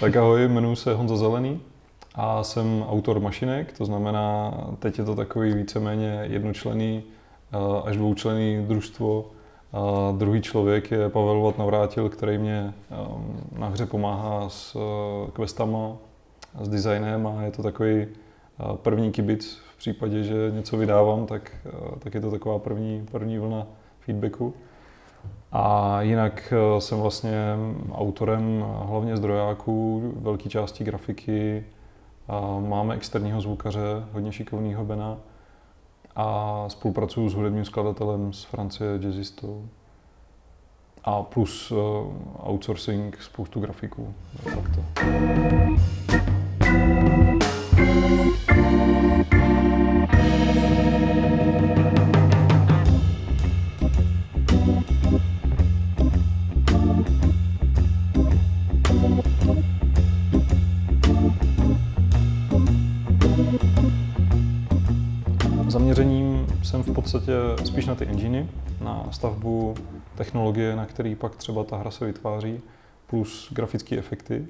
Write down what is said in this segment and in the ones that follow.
Tak ahoj, jmenuji se Honza Zelený a jsem autor mašinek, to znamená, teď je to takový víceméně jednočlený eh, až dvoučlený družstvo. A druhý člověk je Pavel Vat Navrátil, který mě ehm, na hře pomáhá s eh, questama, s designem a je to takový eh, první kibic v případě, že něco vydávám, tak, tak je to taková první, první vlna feedbacku. A jinak eh, jsem vlastně autorem hlavně zdrojáků, velké části grafiky. A máme externího zvukaře, hodně šikovného Bena. A spolupracuju s hudebním skladatelem z Francie, jazzistou. A plus uh, outsourcing spoustu grafiků. To. Zaměřením jsem v podstatě spíš na ty enginy, na stavbu technologie, na který pak třeba ta hra se vytváří, plus grafické efekty.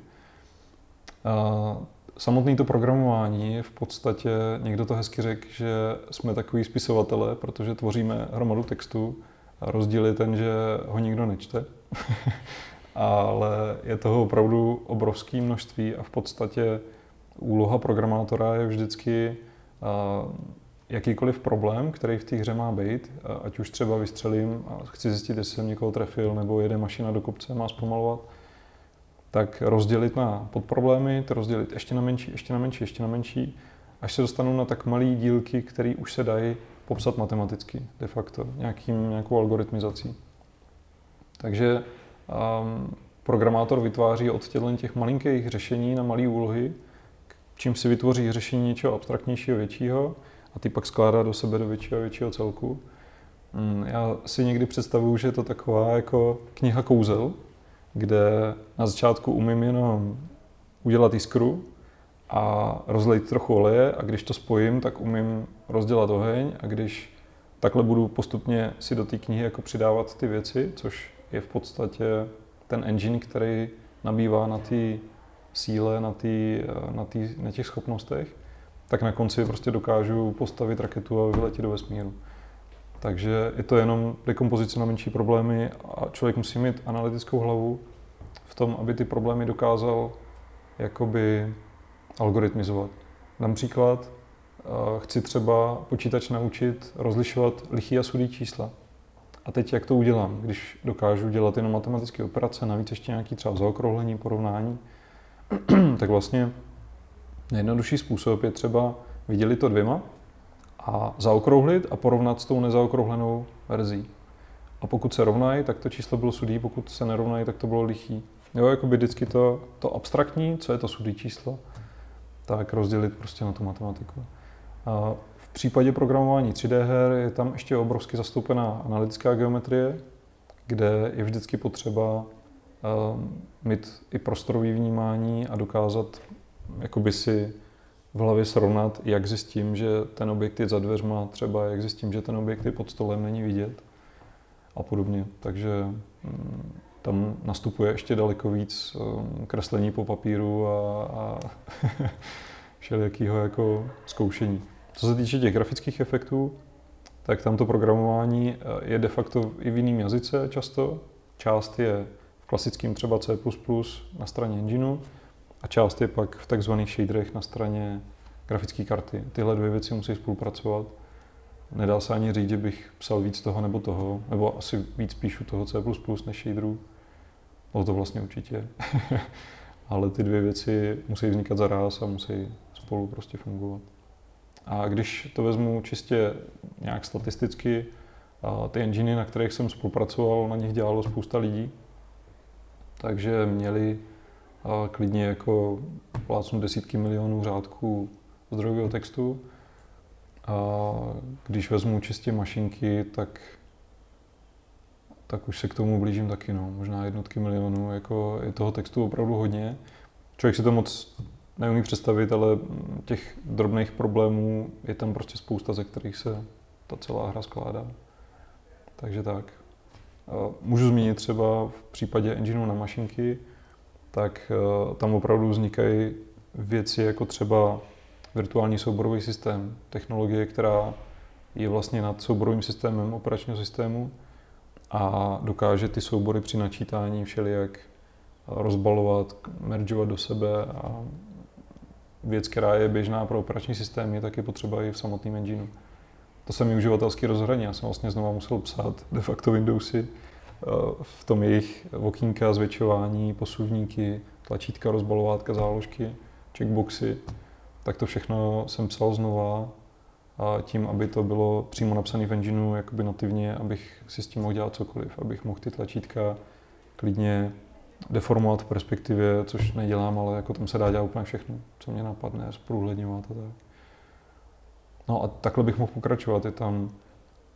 Samotné to programování je v podstatě, někdo to hezky řekl, že jsme takový spisovatelé, protože tvoříme hromadu textu. Rozdíl je ten, že ho nikdo nečte, ale je toho opravdu obrovské množství a v podstatě úloha programátora je vždycky jakýkoliv problém, který v té hře má být, ať už třeba vystřelím a chci zjistit, jestli jsem někoho trefil, nebo jede mašina do kopce, má zpomalovat, tak rozdělit na podproblémy, to rozdělit ještě na menší, ještě na menší, ještě na menší, až se dostanu na tak malé dílky, které už se dají popsat matematicky, de facto, nějakým, nějakou algoritmizací. Takže um, programátor vytváří od těch malinkých řešení na malé úlohy, čím si vytvoří řešení něčeho abstraktnějšího, většího, a ty pak skládá do sebe do většího a většího celku. Mm, já si někdy představuju, že je to taková jako kniha kouzel, kde na začátku umím jenom udělat jiskru a rozlejt trochu oleje a když to spojím, tak umím rozdělat oheň a když takhle budu postupně si do té knihy jako přidávat ty věci, což je v podstatě ten engine, který nabývá na té síle, na, tý, na, tý, na těch schopnostech, tak na konci prostě dokážu postavit raketu a vyletět do vesmíru. Takže je to jenom dekompozice na menší problémy a člověk musí mít analytickou hlavu v tom, aby ty problémy dokázal jakoby algoritmizovat. Dám příklad, chci třeba počítač naučit rozlišovat lichý a sudý čísla. A teď jak to udělám, když dokážu dělat jenom matematické operace, navíc ještě nějaký třeba zaokrouhlení, porovnání, tak vlastně Nejjednodušší způsob je třeba vydělit to dvěma a zaokrouhlit a porovnat s tou nezaokrouhlenou verzí. A pokud se rovnají, tak to číslo bylo sudý, pokud se nerovnají, tak to bylo lichý. Jo, jako by vždycky to, to abstraktní, co je to sudý číslo, tak rozdělit prostě na tu matematiku. A v případě programování 3D her je tam ještě obrovsky zastoupená analytická geometrie, kde je vždycky potřeba uh, mít i prostorový vnímání a dokázat jakoby si v hlavě srovnat, jak zjistím, že ten objekt je za dveřma, třeba jak zjistím, že ten objekt je pod stolem, není vidět a podobně. Takže mm, tam nastupuje ještě daleko víc um, kreslení po papíru a, a všelijakého jako zkoušení. Co se týče těch grafických efektů, tak tam to programování eh, je de facto i v jiném jazyce často. Část je v klasickém třeba C++ na straně engineu, a část je pak v takzvaných shaderech na straně grafické karty. Tyhle dvě věci musí spolupracovat. Nedá se ani říct, že bych psal víc toho nebo toho, nebo asi víc píšu toho C++ než shaderů. No to vlastně určitě. Ale ty dvě věci musí vznikat zaraz a musí spolu prostě fungovat. A když to vezmu čistě nějak statisticky, ty enginy, na kterých jsem spolupracoval, na nich dělalo spousta lidí, takže měli a klidně jako plácnu desítky milionů řádků zdrojového textu. A když vezmu čistě mašinky, tak, tak už se k tomu blížím taky, no. možná jednotky milionů. Jako je toho textu opravdu hodně. Člověk si to moc neumí představit, ale těch drobných problémů je tam prostě spousta, ze kterých se ta celá hra skládá. Takže tak. Můžu zmínit třeba v případě engineu na mašinky, tak uh, tam opravdu vznikají věci jako třeba virtuální souborový systém, technologie, která je vlastně nad souborovým systémem operačního systému a dokáže ty soubory při načítání všelijak rozbalovat, meržovat do sebe a věc, která je běžná pro operační systém, je taky potřeba i v samotném engineu. To se mi uživatelsky rozhraní. Já jsem vlastně znova musel psát de facto Windowsy eh, v tom jejich okýnka, zvětšování, posuvníky, tlačítka, rozbalovátka, záložky, checkboxy. Tak to všechno jsem psal znova a tím, aby to bylo přímo napsané v engineu jakoby nativně, abych si s tím mohl dělat cokoliv, abych mohl ty tlačítka klidně deformovat v perspektivě, což nedělám, ale jako tam se dá dělat úplně všechno, co mě napadne, zprůhledňovat a tak. No a takhle bych mohl pokračovat. Je tam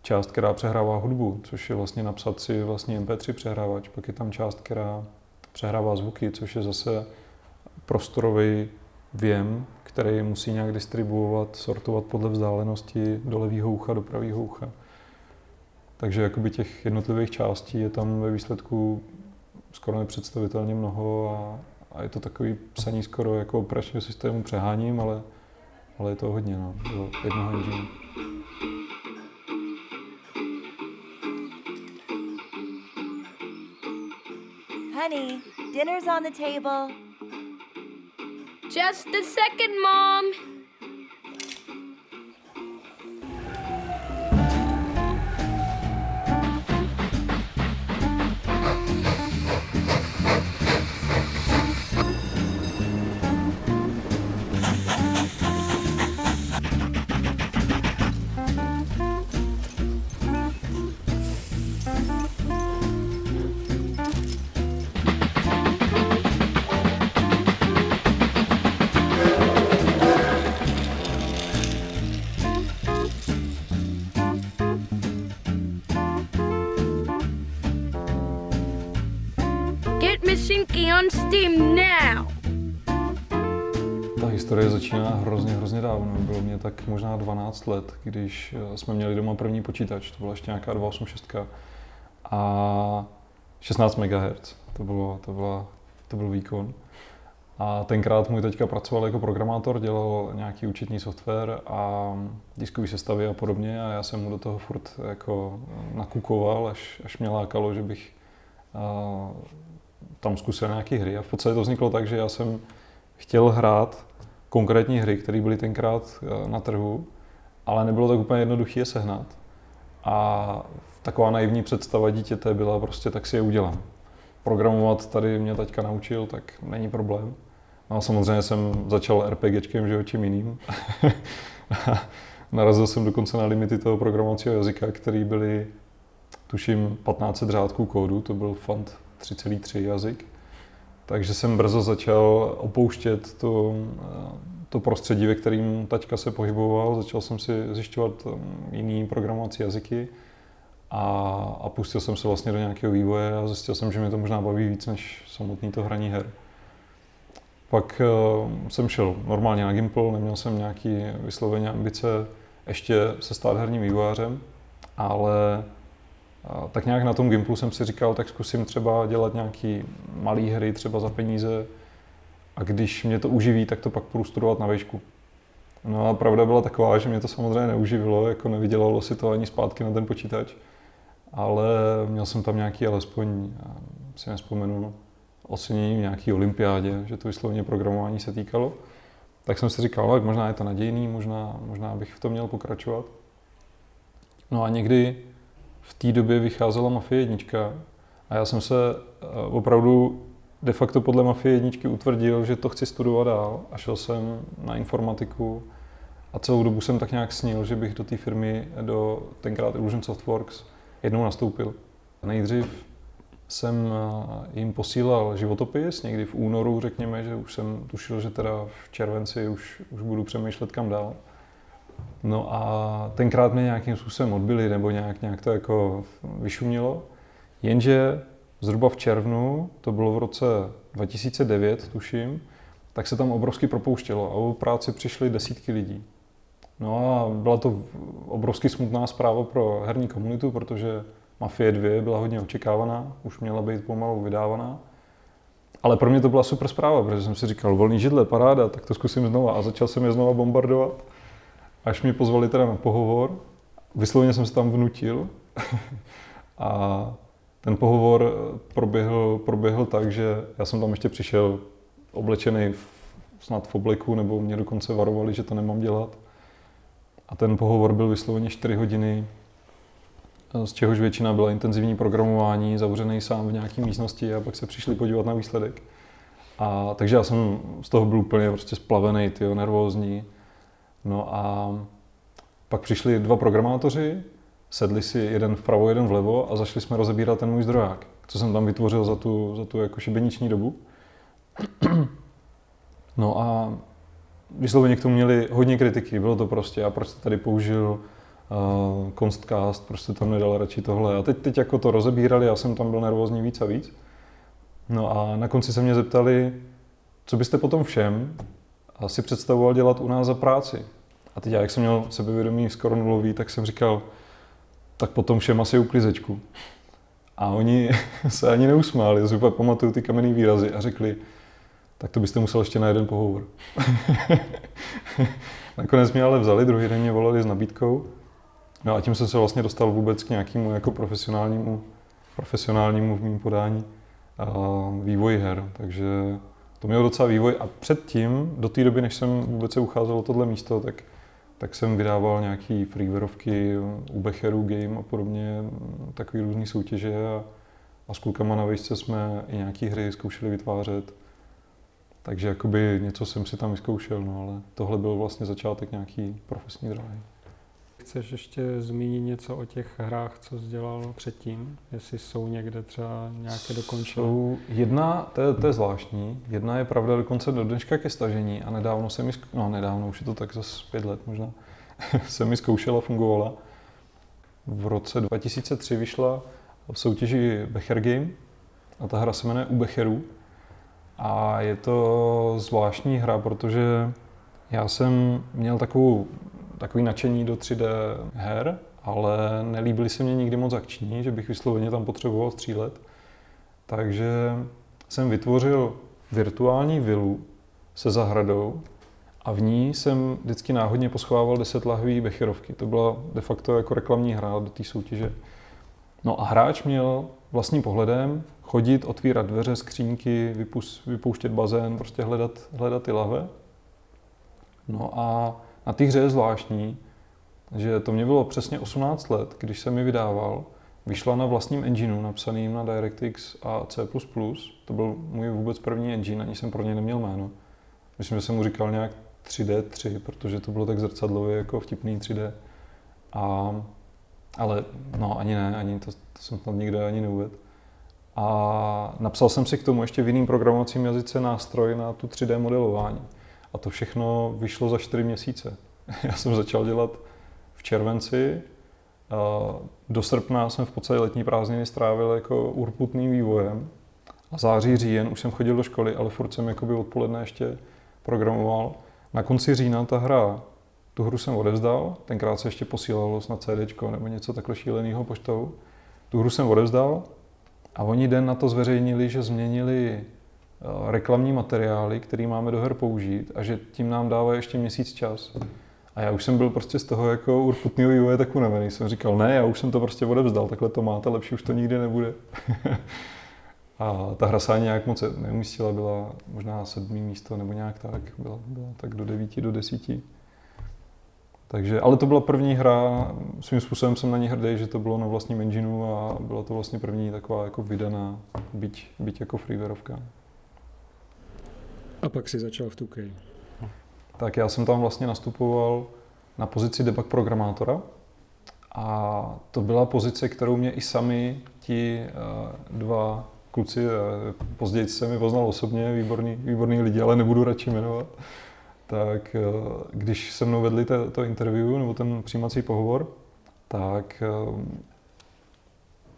část, která přehrává hudbu, což je vlastně napsat si vlastně MP3 přehrávač. Pak je tam část, která přehrává zvuky, což je zase prostorový věm, který musí nějak distribuovat, sortovat podle vzdálenosti do levého ucha, do pravého ucha. Takže jakoby těch jednotlivých částí je tam ve výsledku skoro nepředstavitelně mnoho a, a je to takový psaní skoro jako operačního systému přeháním, ale, ale je to hodně no, do jednoho engineu. Honey, dinner's on the table. Just a second, Mom. Začíná hrozně, hrozně dávno. Bylo mě tak možná 12 let, když eh, jsme měli doma první počítač. To byla ještě nějaká 286 a 16 MHz. To, bylo, to, byla, to byl výkon. A tenkrát můj teďka pracoval jako programátor, dělal nějaký účetní software a diskový sestavy a podobně a já jsem mu do toho furt jako nakukoval, až, až mě lákalo, že bych uh, tam zkusil nějaké hry a v podstatě to vzniklo tak, že já jsem chtěl hrát konkrétní hry, které byly tenkrát eh, na trhu, ale nebylo tak úplně jednoduché je sehnat. A taková naivní představa dítěte byla prostě, tak si je udělám. Programovat tady mě taťka naučil, tak není problém. No a samozřejmě jsem začal RPGčkem, že čím jiným. Narazil jsem dokonce na limity toho programovacího jazyka, který byly, tuším, 1500 řádků kódu, to byl font 3,3 jazyk. Takže jsem brzo začal opouštět to, to prostředí, ve kterým taťka se pohyboval. Začal jsem si zjišťovat um, jiný programovací jazyky a, a pustil jsem se vlastně do nějakého vývoje a zjistil jsem, že mě to možná baví víc než samotný to hraní her. Pak uh, jsem šel normálně na Gimple, neměl jsem nějaký vysloveně ambice ještě se stát herním vývojářem, ale tak nějak na tom Gimplu jsem si říkal, tak zkusím třeba dělat nějaký malý hry třeba za peníze a když mě to uživí, tak to pak půjdu studovat na výšku. No a pravda byla taková, že mě to samozřejmě neuživilo, jako nevydělalo si to ani zpátky na ten počítač, ale měl jsem tam nějaký alespoň, si nespomenu, ocenění v nějaký olympiádě, že to vysloveně programování se týkalo. Tak jsem si říkal, no, tak možná je to nadějný, možná, možná bych v tom měl pokračovat. No a někdy v té době vycházela Mafie jednička a já jsem se eh, opravdu de facto podle Mafie jedničky utvrdil, že to chci studovat dál a šel jsem na informatiku a celou dobu jsem tak nějak snil, že bych do té firmy, do tenkrát Illusion Softworks, jednou nastoupil. Nejdřív jsem eh, jim posílal životopis, někdy v únoru řekněme, že už jsem tušil, že teda v červenci už, už budu přemýšlet kam dál. No a tenkrát mě nějakým způsobem odbili, nebo nějak, nějak to jako vyšumělo. Jenže zhruba v červnu, to bylo v roce 2009, tuším, tak se tam obrovsky propouštělo a o práci přišly desítky lidí. No a byla to obrovsky smutná zpráva pro herní komunitu, protože Mafie 2 byla hodně očekávaná, už měla být pomalu vydávaná. ale pro mě to byla super zpráva, protože jsem si říkal, volný židle, paráda, tak to zkusím znova. A začal jsem je znova bombardovat, až mě pozvali teda na pohovor. Vysloveně jsem se tam vnutil. a ten pohovor proběhl, proběhl tak, že já jsem tam ještě přišel oblečený v, snad v obleku, nebo mě dokonce varovali, že to nemám dělat. A ten pohovor byl vysloveně 4 hodiny, z čehož většina byla intenzivní programování, zavřený sám v nějaké místnosti a pak se přišli podívat na výsledek. A, takže já jsem z toho byl úplně prostě splavený, tyjo, nervózní. No a pak přišli dva programátoři, sedli si jeden vpravo, jeden vlevo a zašli jsme rozebírat ten můj zdroják, co jsem tam vytvořil za tu, za tu jako šibeniční dobu. No a vysloveně k tomu měli hodně kritiky. Bylo to prostě, a proč jste tady použil uh, Constcast, prostě tam nedal radši tohle. A teď, teď jako to rozebírali, já jsem tam byl nervózní víc a víc. No a na konci se mě zeptali, co byste potom všem si představoval dělat u nás za práci. A teď já, jak jsem měl sebevědomí skoro nulový, tak jsem říkal, tak potom všem asi uklizečku. A oni se ani neusmáli, já pamatuju ty kamenné výrazy a řekli, tak to byste musel ještě na jeden pohovor. Nakonec mě ale vzali, druhý den mě volali s nabídkou. No a tím jsem se vlastně dostal vůbec k nějakému jako profesionálnímu, profesionálnímu v mým podání a vývoji her. Takže to mělo docela vývoj a předtím, do té doby, než jsem vůbec se ucházel o tohle místo, tak, tak jsem vydával nějaký freewareovky u Becheru Game a podobně, takový různé soutěže a, a s klukama na vejšce jsme i nějaké hry zkoušeli vytvářet. Takže jakoby něco jsem si tam vyzkoušel, no ale tohle byl vlastně začátek nějaký profesní dráhy. Chceš ještě zmínit něco o těch hrách, co jsi dělal předtím? Jestli jsou někde třeba nějaké dokončené? Jsou jedna, to je, to je zvláštní, jedna je pravda dokonce do dneška ke stažení a nedávno se mi, no nedávno, už je to tak zase pět let možná, se mi zkoušela, fungovala. V roce 2003 vyšla v soutěži Becher Game a ta hra se jmenuje U Becherů a je to zvláštní hra, protože já jsem měl takovou, takový nadšení do 3D her, ale nelíbily se mě nikdy moc akční, že bych vysloveně tam potřeboval střílet. Takže jsem vytvořil virtuální vilu se zahradou a v ní jsem vždycky náhodně poschovával 10 lahví becherovky. To byla de facto jako reklamní hra do té soutěže. No a hráč měl vlastním pohledem chodit, otvírat dveře, skřínky, vypouštět bazén, prostě hledat, hledat ty lahve. No a na té hře je zvláštní, že to mě bylo přesně 18 let, když jsem mi vydával. Vyšla na vlastním engineu, napsaným na DirectX a C++. To byl můj vůbec první engine, ani jsem pro ně neměl jméno. Myslím, že jsem mu říkal nějak 3D3, protože to bylo tak zrcadlově jako vtipný 3D. A, ale no, ani ne, ani to, to jsem tam nikde ani neuvedl. A napsal jsem si k tomu ještě v jiném programovacím jazyce nástroj na tu 3D modelování. A to všechno vyšlo za 4 měsíce. Já jsem začal dělat v červenci. Do srpna jsem v podstatě letní prázdniny strávil jako urputným vývojem. A září, říjen už jsem chodil do školy, ale furt jsem jakoby odpoledne ještě programoval. Na konci října ta hra, tu hru jsem odevzdal, tenkrát se ještě posílalo na CD nebo něco takhle šíleného poštou. Tu hru jsem odevzdal a oni den na to zveřejnili, že změnili reklamní materiály, který máme do her použít a že tím nám dává ještě měsíc čas. A já už jsem byl prostě z toho jako urputného vývoje tak unavený. Jsem říkal, ne, já už jsem to prostě odevzdal, takhle to máte, lepší už to nikdy nebude. a ta hra se ani nějak moc neumístila, byla možná sedmý místo nebo nějak tak, byla, byla tak do devíti, do desíti. Takže, ale to byla první hra, svým způsobem jsem na ní hrdý, že to bylo na vlastním engineu a byla to vlastně první taková jako vydaná, byť, byť jako freewareovka. A pak si začal v 2K. Tak já jsem tam vlastně nastupoval na pozici debug programátora a to byla pozice, kterou mě i sami ti uh, dva kluci, uh, později se mi poznal osobně, výborný, výborný lidi, ale nebudu radši jmenovat, tak eh, když se mnou vedli to, to interview nebo ten přijímací pohovor, tak, eh,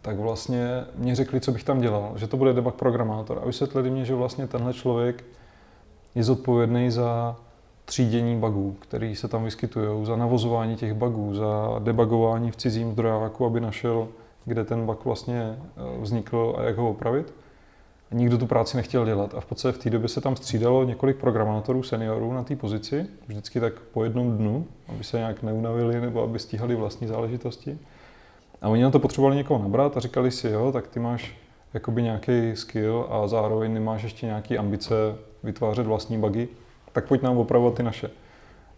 tak vlastně mě řekli, co bych tam dělal, že to bude debug programátor. A vysvětlili mě, že vlastně tenhle člověk je zodpovědný za třídění bugů, které se tam vyskytují, za navozování těch bugů, za debugování v cizím zdrojáku, aby našel, kde ten bug vlastně eh, vznikl a jak ho opravit. nikdo tu práci nechtěl dělat. A v podstatě v té době se tam střídalo několik programátorů, seniorů na té pozici, vždycky tak po jednom dnu, aby se nějak neunavili nebo aby stíhali vlastní záležitosti. A oni na to potřebovali někoho nabrat a říkali si, jo, tak ty máš jakoby nějaký skill a zároveň nemáš ještě nějaký ambice vytvářet vlastní bugy, tak pojď nám opravovat ty naše.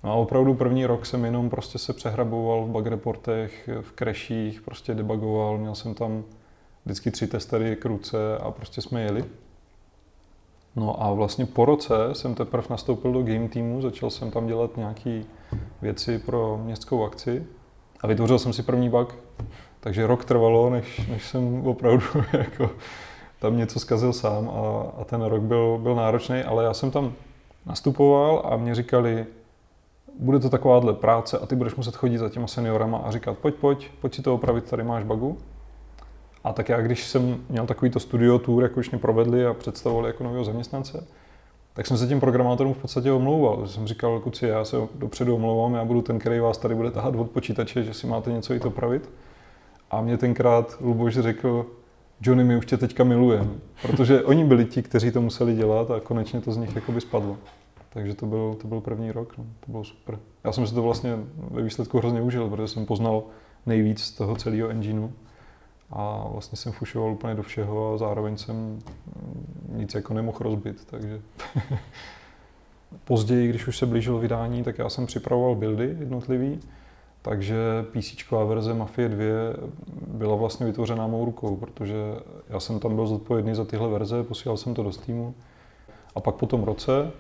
No a opravdu první rok jsem jenom prostě se přehraboval v bug reportech, v crashích, prostě debugoval, měl jsem tam vždycky tři testery k ruce a prostě jsme jeli. No a vlastně po roce jsem teprve nastoupil do game týmu, začal jsem tam dělat nějaké věci pro městskou akci a vytvořil jsem si první bug. Takže rok trvalo, než, než jsem opravdu jako tam něco zkazil sám a, a ten rok byl, byl náročný, ale já jsem tam nastupoval a mě říkali, bude to takováhle práce a ty budeš muset chodit za těma seniorama a říkat, pojď, pojď, pojď si to opravit, tady máš bagu. A tak já, když jsem měl takovýto studio tour, jako už mě provedli a představovali jako nového zaměstnance, tak jsem se těm programátorům v podstatě omlouval. Že jsem říkal, kuci, já se dopředu omlouvám, já budu ten, který vás tady bude tahat od počítače, že si máte něco i to pravit. A mě tenkrát Luboš řekl, Johnny, my už tě teďka milujeme, protože oni byli ti, kteří to museli dělat a konečně to z nich jakoby spadlo. Takže to byl, to byl první rok, no. to bylo super. Já jsem si to vlastně ve výsledku hrozně užil, protože jsem poznal nejvíc z toho celého engineu a vlastně jsem fušoval úplně do všeho a zároveň jsem nic jako nemohl rozbit, takže později, když už se blížilo vydání, tak já jsem připravoval buildy jednotlivý, takže PC verze Mafie 2 byla vlastně vytvořená mou rukou, protože já jsem tam byl zodpovědný za tyhle verze, posílal jsem to do Steamu. A pak po tom roce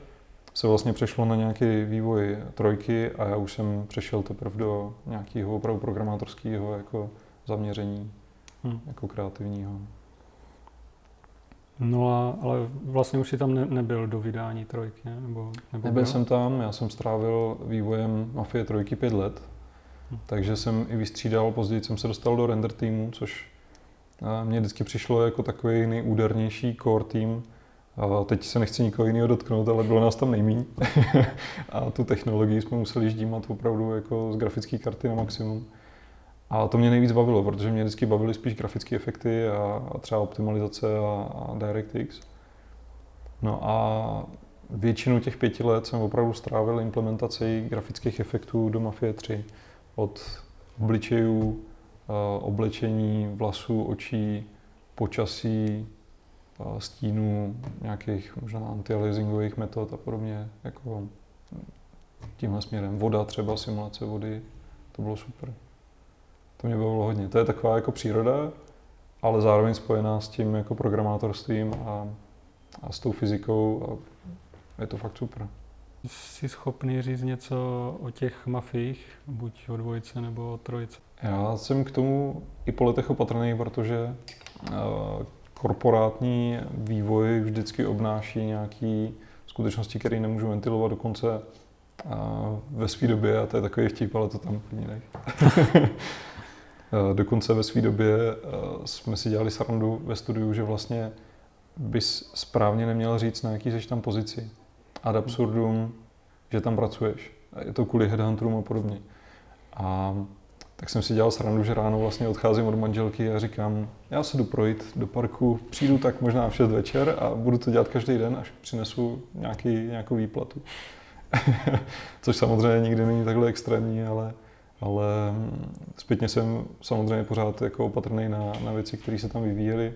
se vlastně přešlo na nějaký vývoj trojky a já už jsem přešel teprve do nějakého opravdu programátorského jako zaměření, hmm. jako kreativního. No a, ale vlastně už si tam ne, nebyl do vydání trojky, ne? nebo, nebo Nebyl byl? jsem tam, já jsem strávil vývojem Mafie trojky pět let. Takže jsem i vystřídal, později jsem se dostal do render týmu, což mě vždycky přišlo jako takový nejúdernější core tým, a teď se nechci nikoho jiného dotknout, ale bylo nás tam nejmíň. a tu technologii jsme museli ždímat opravdu jako z grafické karty na maximum. A to mě nejvíc bavilo, protože mě vždycky bavily spíš grafické efekty a, třeba optimalizace a, a DirectX. No a většinu těch pěti let jsem opravdu strávil implementací grafických efektů do Mafie 3. Od obličejů, oblečení, vlasů, očí, počasí, stínů, nějakých možná antialiasingových metod a podobně, jako tímhle směrem. Voda třeba, simulace vody, to bylo super. To mě bavilo hodně. To je taková jako příroda, ale zároveň spojená s tím jako programátorstvím a, a s tou fyzikou a je to fakt super. Jsi schopný říct něco o těch mafích, buď o dvojice nebo o trojice? Já jsem k tomu i po letech opatrný, protože uh, korporátní vývoj vždycky obnáší nějaké skutečnosti, které nemůžu ventilovat dokonce ve své době, a to je takový vtip, ale to tam klidně nech. dokonce ve své době jsme si dělali srandu ve studiu, že vlastně bys správně neměl říct, na jaký jsi tam pozici. Ad absurdum, že tam pracuješ. Je to kvůli headhunterům a podobně. A tak jsem si dělal srandu, že ráno vlastně odcházím od manželky a říkám, já se jdu projít do parku, přijdu tak možná v 6 večer a budu to dělat každý den, až přinesu nějaký, nějakou výplatu. Což samozřejmě nikdy není takhle extrémní, ale, ale zpětně jsem samozřejmě pořád jako opatrný na, na věci, které se tam vyvíjely.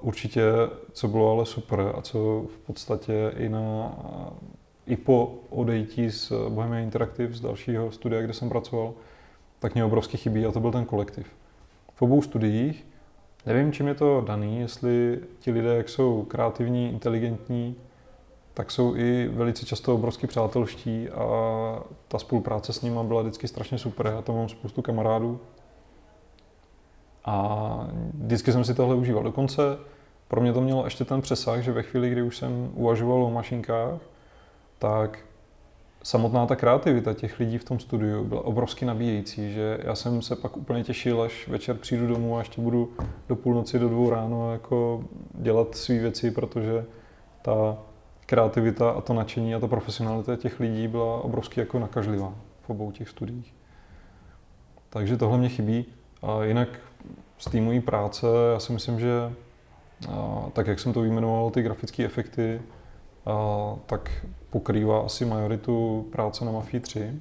Určitě, co bylo ale super a co v podstatě i na i po odejítí z Bohemia Interactive, z dalšího studia, kde jsem pracoval, tak mě obrovsky chybí a to byl ten kolektiv. V obou studiích, nevím, čím je to daný, jestli ti lidé, jak jsou kreativní, inteligentní, tak jsou i velice často obrovsky přátelští a ta spolupráce s nimi byla vždycky strašně super. Já tam mám spoustu kamarádů a vždycky jsem si tohle užíval. Dokonce pro mě to mělo ještě ten přesah, že ve chvíli, kdy už jsem uvažoval o mašinkách, tak samotná ta kreativita těch lidí v tom studiu byla obrovsky nabíjející, že já jsem se pak úplně těšil, až večer přijdu domů a ještě budu do půlnoci, do dvou ráno jako dělat své věci, protože ta kreativita a to nadšení a ta profesionalita těch lidí byla obrovsky jako nakažlivá v obou těch studiích. Takže tohle mě chybí. A jinak z té mojí práce, já si myslím, že tak jak jsem to vyjmenoval, ty grafické efekty, tak pokrývá asi majoritu práce na Mafii 3.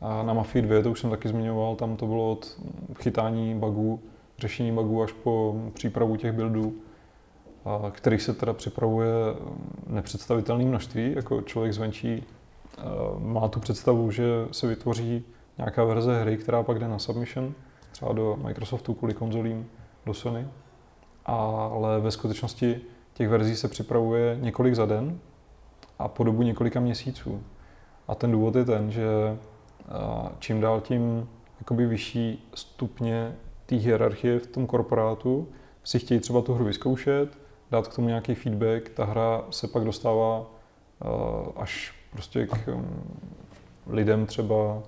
A na Mafii 2, to už jsem taky zmiňoval, tam to bylo od chytání bugů, řešení bugů až po přípravu těch buildů, kterých se teda připravuje nepředstavitelné množství. Jako člověk zvenčí má tu představu, že se vytvoří nějaká verze hry, která pak jde na submission, třeba do Microsoftu kvůli konzolím, do Sony. Ale ve skutečnosti těch verzí se připravuje několik za den a po dobu několika měsíců. A ten důvod je ten, že čím dál tím jakoby vyšší stupně té hierarchie v tom korporátu si chtějí třeba tu hru vyzkoušet, dát k tomu nějaký feedback, ta hra se pak dostává až prostě k um, lidem třeba,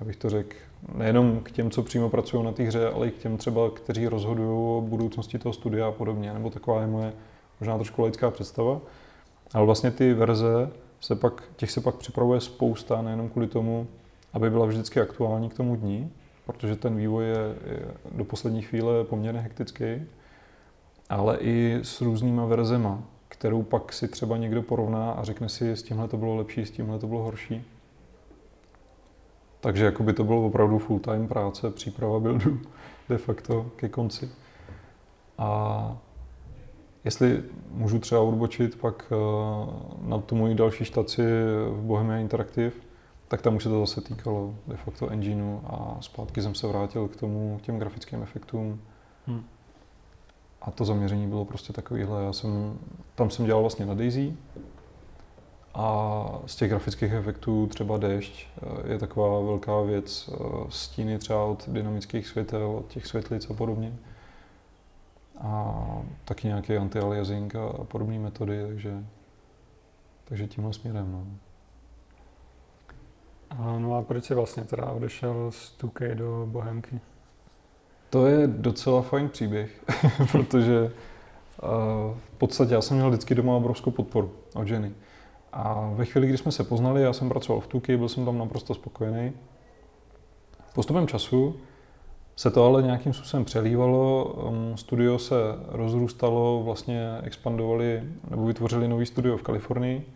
abych to řekl, nejenom k těm, co přímo pracují na té hře, ale i k těm třeba, kteří rozhodují o budoucnosti toho studia a podobně, nebo taková je moje možná trošku laická představa. Ale vlastně ty verze, se pak, těch se pak připravuje spousta, nejenom kvůli tomu, aby byla vždycky aktuální k tomu dní, protože ten vývoj je, je do poslední chvíle poměrně hektický, ale i s různýma verzema, kterou pak si třeba někdo porovná a řekne si, s tímhle to bylo lepší, s tímhle to bylo horší. Takže jako by to bylo opravdu full-time práce, příprava buildu de facto ke konci. A jestli můžu třeba odbočit pak eh, na tu moji další štaci v Bohemia Interactive, tak tam už se to zase týkalo de facto engineu a zpátky jsem se vrátil k tomu, k těm grafickým efektům. Hmm. A to zaměření bylo prostě takovýhle. Já jsem, tam jsem dělal vlastně na Daisy, a z těch grafických efektů třeba déšť eh, je taková velká věc. Eh, stíny třeba od dynamických světel, od těch světlic a podobně. A taky nějaký anti-aliasing a podobné metody, takže, takže tímhle směrem. No. A no a proč jsi vlastně teda odešel z 2K do Bohemky? To je docela fajn příběh, protože uh, v podstatě já jsem měl vždycky doma obrovskou podporu od ženy. A ve chvíli, kdy jsme se poznali, já jsem pracoval v Tuky, byl jsem tam naprosto spokojený. Postupem času se to ale nějakým způsobem přelívalo, um, studio se rozrůstalo, vlastně expandovali nebo vytvořili nový studio v Kalifornii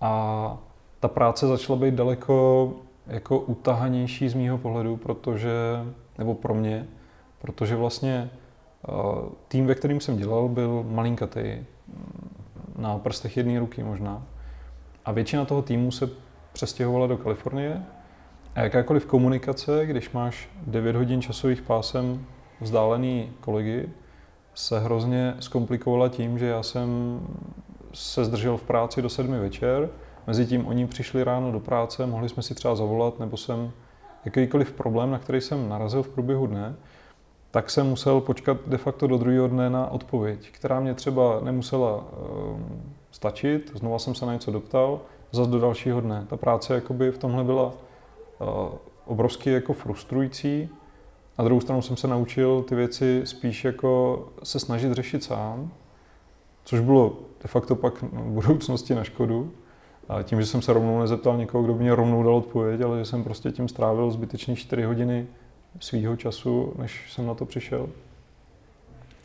a ta práce začala být daleko jako utahanější z mýho pohledu, protože, nebo pro mě, protože vlastně uh, tým, ve kterým jsem dělal, byl malinkatý, na prstech jedné ruky možná. A většina toho týmu se přestěhovala do Kalifornie. A jakákoliv komunikace, když máš 9 hodin časových pásem vzdálený kolegy, se hrozně zkomplikovala tím, že já jsem se zdržel v práci do sedmi večer, mezi tím oni přišli ráno do práce, mohli jsme si třeba zavolat, nebo jsem jakýkoliv problém, na který jsem narazil v průběhu dne, tak jsem musel počkat de facto do druhého dne na odpověď, která mě třeba nemusela um, stačit, znova jsem se na něco doptal, zase do dalšího dne. Ta práce jakoby v tomhle byla uh, obrovsky jako frustrující. Na druhou stranu jsem se naučil ty věci spíš jako se snažit řešit sám, což bylo de facto pak v budoucnosti na škodu. A tím, že jsem se rovnou nezeptal někoho, kdo mě rovnou dal odpověď, ale že jsem prostě tím strávil zbytečných 4 hodiny svýho času, než jsem na to přišel.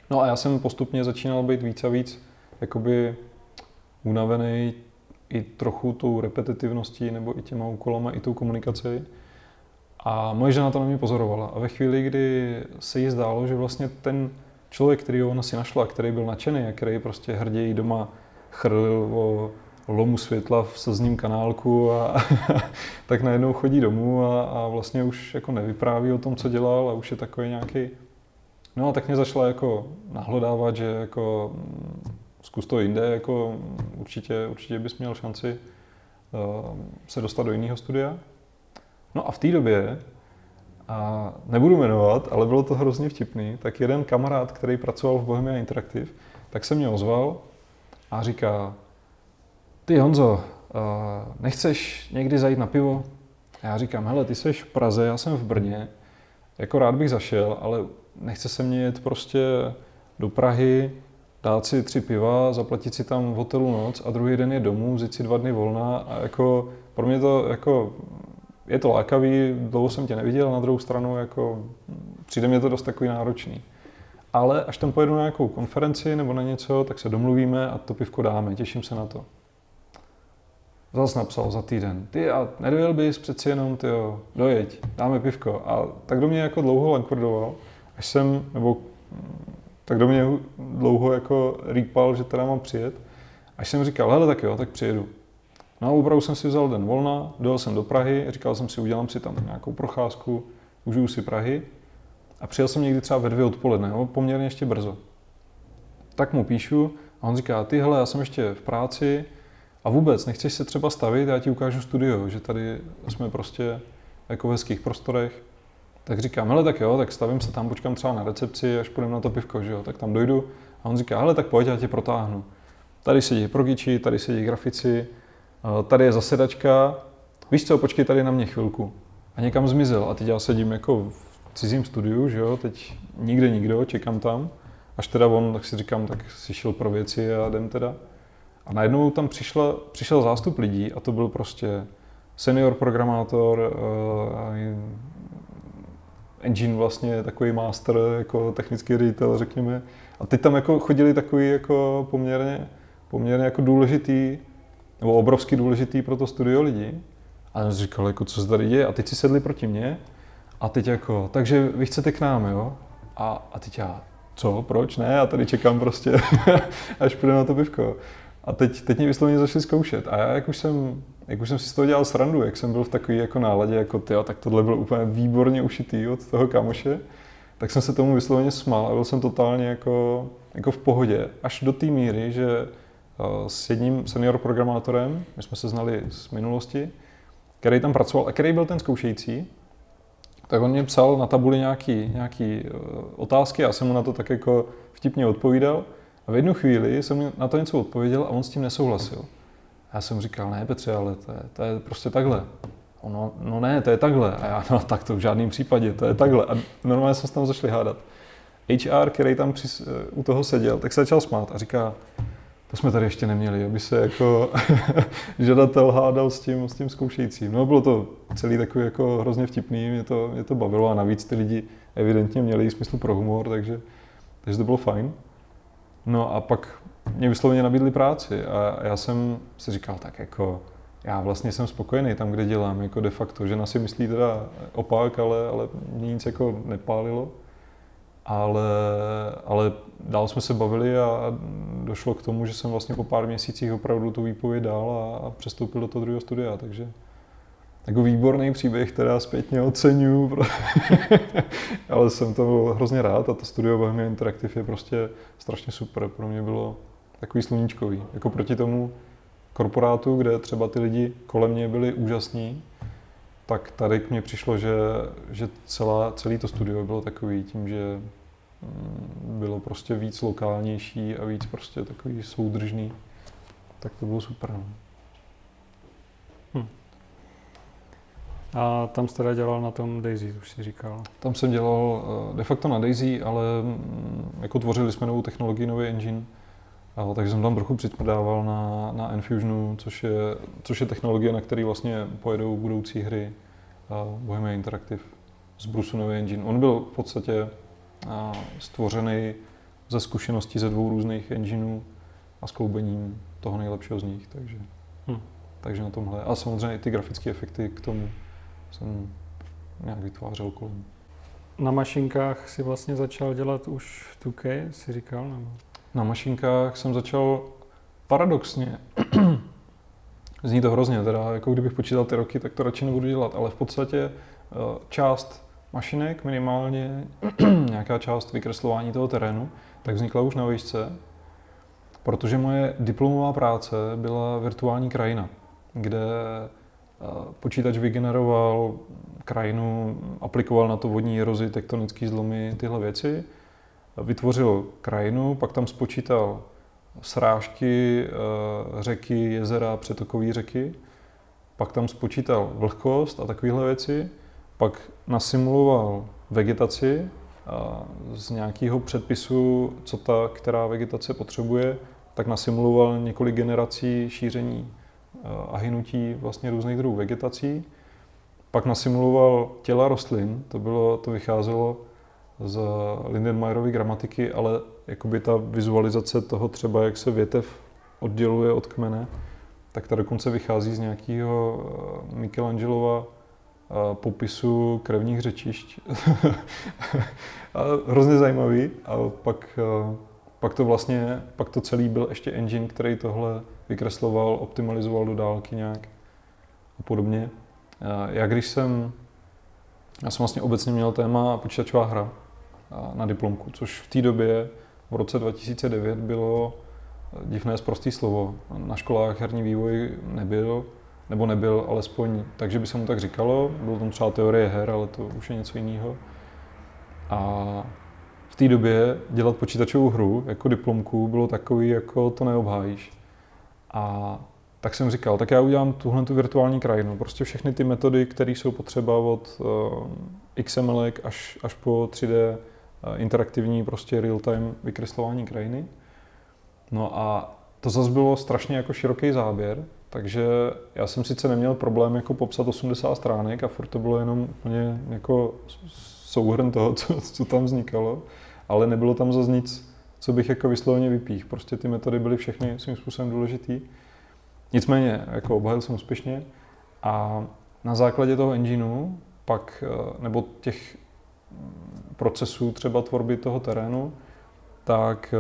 No a já jsem postupně začínal být víc a víc jakoby unavený i trochu tou repetitivností nebo i těma úkolama, i tou komunikací. A moje žena to na mě pozorovala. A ve chvíli, kdy se jí zdálo, že vlastně ten člověk, který ona si našla, který byl nadšený a který prostě hrději doma chrlil o lomu světla v slzním kanálku a tak najednou chodí domů a, a vlastně už jako nevypráví o tom, co dělal a už je takový nějaký... No a tak mě začala jako nahlodávat, že jako zkus to jinde, jako určitě, určitě bys měl šanci uh, se dostat do jiného studia. No a v té době, a nebudu jmenovat, ale bylo to hrozně vtipný, tak jeden kamarád, který pracoval v Bohemia Interactive, tak se mě ozval a říká, ty Honzo, uh, nechceš někdy zajít na pivo? A já říkám, hele, ty jsi v Praze, já jsem v Brně, jako rád bych zašel, ale nechce se mě jet prostě do Prahy, dát si tři piva, zaplatit si tam v hotelu noc a druhý den je domů, vzít si dva dny volna a jako pro mě to jako je to lákavý, dlouho jsem tě neviděl, na druhou stranu jako přijde mě to dost takový náročný. ale až tam pojedu na nějakou konferenci nebo na něco, tak se domluvíme a to pivko dáme, těším se na to. Zas napsal za týden, ty a nedojel bys přeci jenom, ty jo, dojeď, dáme pivko. A tak do mě jako dlouho lankvrdoval, až jsem, nebo tak do mě dlouho jako rýpal, že teda mám přijet. Až jsem říkal, hele tak jo, tak přijedu. No a opravdu jsem si vzal den volna, dojel jsem do Prahy, říkal jsem si, udělám si tam nějakou procházku, užiju si Prahy. A přijel jsem někdy třeba ve dvě odpoledne, jo, poměrně ještě brzo. Tak mu píšu a on říká, ty hele, já jsem ještě v práci a vůbec nechceš se třeba stavit, já ti ukážu studio, že tady jsme prostě jako v hezkých prostorech. Tak říkám, hele tak jo, tak stavím se tam, počkám třeba na recepci, až půjdeme na to pivko, že jo, tak tam dojdu. A on říká, hele tak pojď, já tě protáhnu. Tady sedí progiči, tady sedí grafici, tady je zasedačka, víš co, počkej tady na mě chvilku. A někam zmizel a teď já sedím jako v cizím studiu, že jo, teď nikde nikdo, čekám tam. Až teda on, tak si říkám, tak si šel pro věci a jdem teda. A najednou tam přišla, přišel zástup lidí a to byl prostě senior programátor, uh, engine vlastně takový master, jako technický ředitel, řekněme. A teď tam jako chodili takový jako poměrně, poměrně jako důležitý, nebo obrovsky důležitý pro to studio lidi. A jsem říkal, jako, co se tady děje? A teď si sedli proti mně a teď jako, takže vy chcete k nám, jo? A, a teď já, co, proč, ne? Já tady čekám prostě, až půjde na to pivko. A teď, teď mě vysloveně začali zkoušet. A já, jak už jsem, jak už jsem si z toho dělal srandu, jak jsem byl v takové jako náladě, jako ty, tak tohle byl úplně výborně ušitý od toho kamoše, tak jsem se tomu vysloveně smál a byl jsem totálně jako, jako v pohodě. Až do té míry, že eh, s jedním senior programátorem, my jsme se znali z minulosti, který tam pracoval a který byl ten zkoušející, tak on mě psal na tabuli nějaký, nějaký eh, otázky, já jsem mu na to tak jako vtipně odpovídal a v jednu chvíli jsem na to něco odpověděl a on s tím nesouhlasil. Já jsem říkal, ne Petře, ale to je, to je prostě takhle. Ono, no ne, to je takhle. A já, no tak to v žádném případě, to je takhle. A normálně jsme se tam zašli hádat. HR, který tam při, u toho seděl, tak se začal smát a říká, to jsme tady ještě neměli, aby se jako žadatel hádal s tím, s tím zkoušejícím. No bylo to celý takový jako hrozně vtipný, mě to, mě to bavilo a navíc ty lidi evidentně měli smysl pro humor, takže, takže to bylo fajn. No a pak mě vysloveně nabídli práci a já jsem si říkal tak jako, já vlastně jsem spokojený tam, kde dělám, jako de facto. Žena si myslí teda opak, ale, ale mě nic jako nepálilo. Ale, ale dál jsme se bavili a došlo k tomu, že jsem vlastně po pár měsících opravdu tu výpověď dal a, a přestoupil do toho druhého studia, takže jako výborný příběh, teda zpětně oceňuju, ale jsem to byl hrozně rád a to studio Bohemia Interactive je prostě strašně super. Pro mě bylo takový sluníčkový. Jako proti tomu korporátu, kde třeba ty lidi kolem mě byli úžasní, tak tady k mně přišlo, že, že celá, celý to studio bylo takový tím, že mm, bylo prostě víc lokálnější a víc prostě takový soudržný. Tak to bylo super. No. A tam jste teda dělal na tom Daisy, už si říkal. Tam jsem dělal eh, de facto na Daisy, ale mm, jako tvořili jsme novou technologii, nový engine, a, takže jsem tam trochu přitmrdával na, na Enfusionu, což je, což je technologie, na které vlastně pojedou budoucí hry Bohemia Interactive z Brusu nový engine. On byl v podstatě a, stvořený ze zkušeností ze dvou různých engineů a skloubením toho nejlepšího z nich, takže, hm. takže na tomhle. A samozřejmě i ty grafické efekty k tomu jsem nějak vytvářel kolem. Na mašinkách si vlastně začal dělat už v 2K, si říkal? Nebo? Na mašinkách jsem začal paradoxně. Zní to hrozně, teda jako kdybych počítal ty roky, tak to radši nebudu dělat, ale v podstatě eh, část mašinek, minimálně nějaká část vykreslování toho terénu, tak vznikla už na výšce, protože moje diplomová práce byla virtuální krajina, kde počítač vygeneroval krajinu, aplikoval na to vodní erozi, tektonické zlomy, tyhle věci. Vytvořil krajinu, pak tam spočítal srážky, eh, řeky, jezera, přetokové řeky, pak tam spočítal vlhkost a takovéhle věci, pak nasimuloval vegetaci z nějakého předpisu, co ta která vegetace potřebuje, tak nasimuloval několik generací šíření eh, a hynutí vlastně různých druhů vegetací. Pak nasimuloval těla rostlin, to, bylo, to vycházelo z Lindenmayerovy gramatiky, ale jakoby ta vizualizace toho třeba, jak se větev odděluje od kmene, tak ta dokonce vychází z nějakého eh, Michelangelova eh, popisu krevních řečišť. a hrozně zajímavý. A pak, eh, pak to vlastně, pak to celý byl ještě engine, který tohle vykresloval, optimalizoval do dálky nějak a podobně. Já když jsem, já jsem vlastně obecně měl téma počítačová hra na diplomku, což v té době, v roce 2009, bylo divné zprostý slovo. Na školách herní vývoj nebyl, nebo nebyl alespoň takže by se mu tak říkalo. Bylo tam třeba teorie her, ale to už je něco jiného. A v té době dělat počítačovou hru jako diplomku bylo takový, jako to neobhájíš. A tak jsem říkal, tak já udělám tuhle tu virtuální krajinu. Prostě všechny ty metody, které jsou potřeba od uh, XML až, až po 3D uh, eh, interaktivní prostě real-time vykreslování krajiny. No a to zase bylo strašně jako široký záběr, takže já jsem sice neměl problém jako popsat 80 stránek a furt to bylo jenom úplně jako souhrn toho, co, co tam vznikalo, ale nebylo tam zase nic, co bych jako vysloveně vypích. Prostě ty metody byly všechny svým způsobem důležitý. Nicméně, jako obhajil jsem úspěšně a na základě toho engineu pak, eh, nebo těch procesů třeba tvorby toho terénu, tak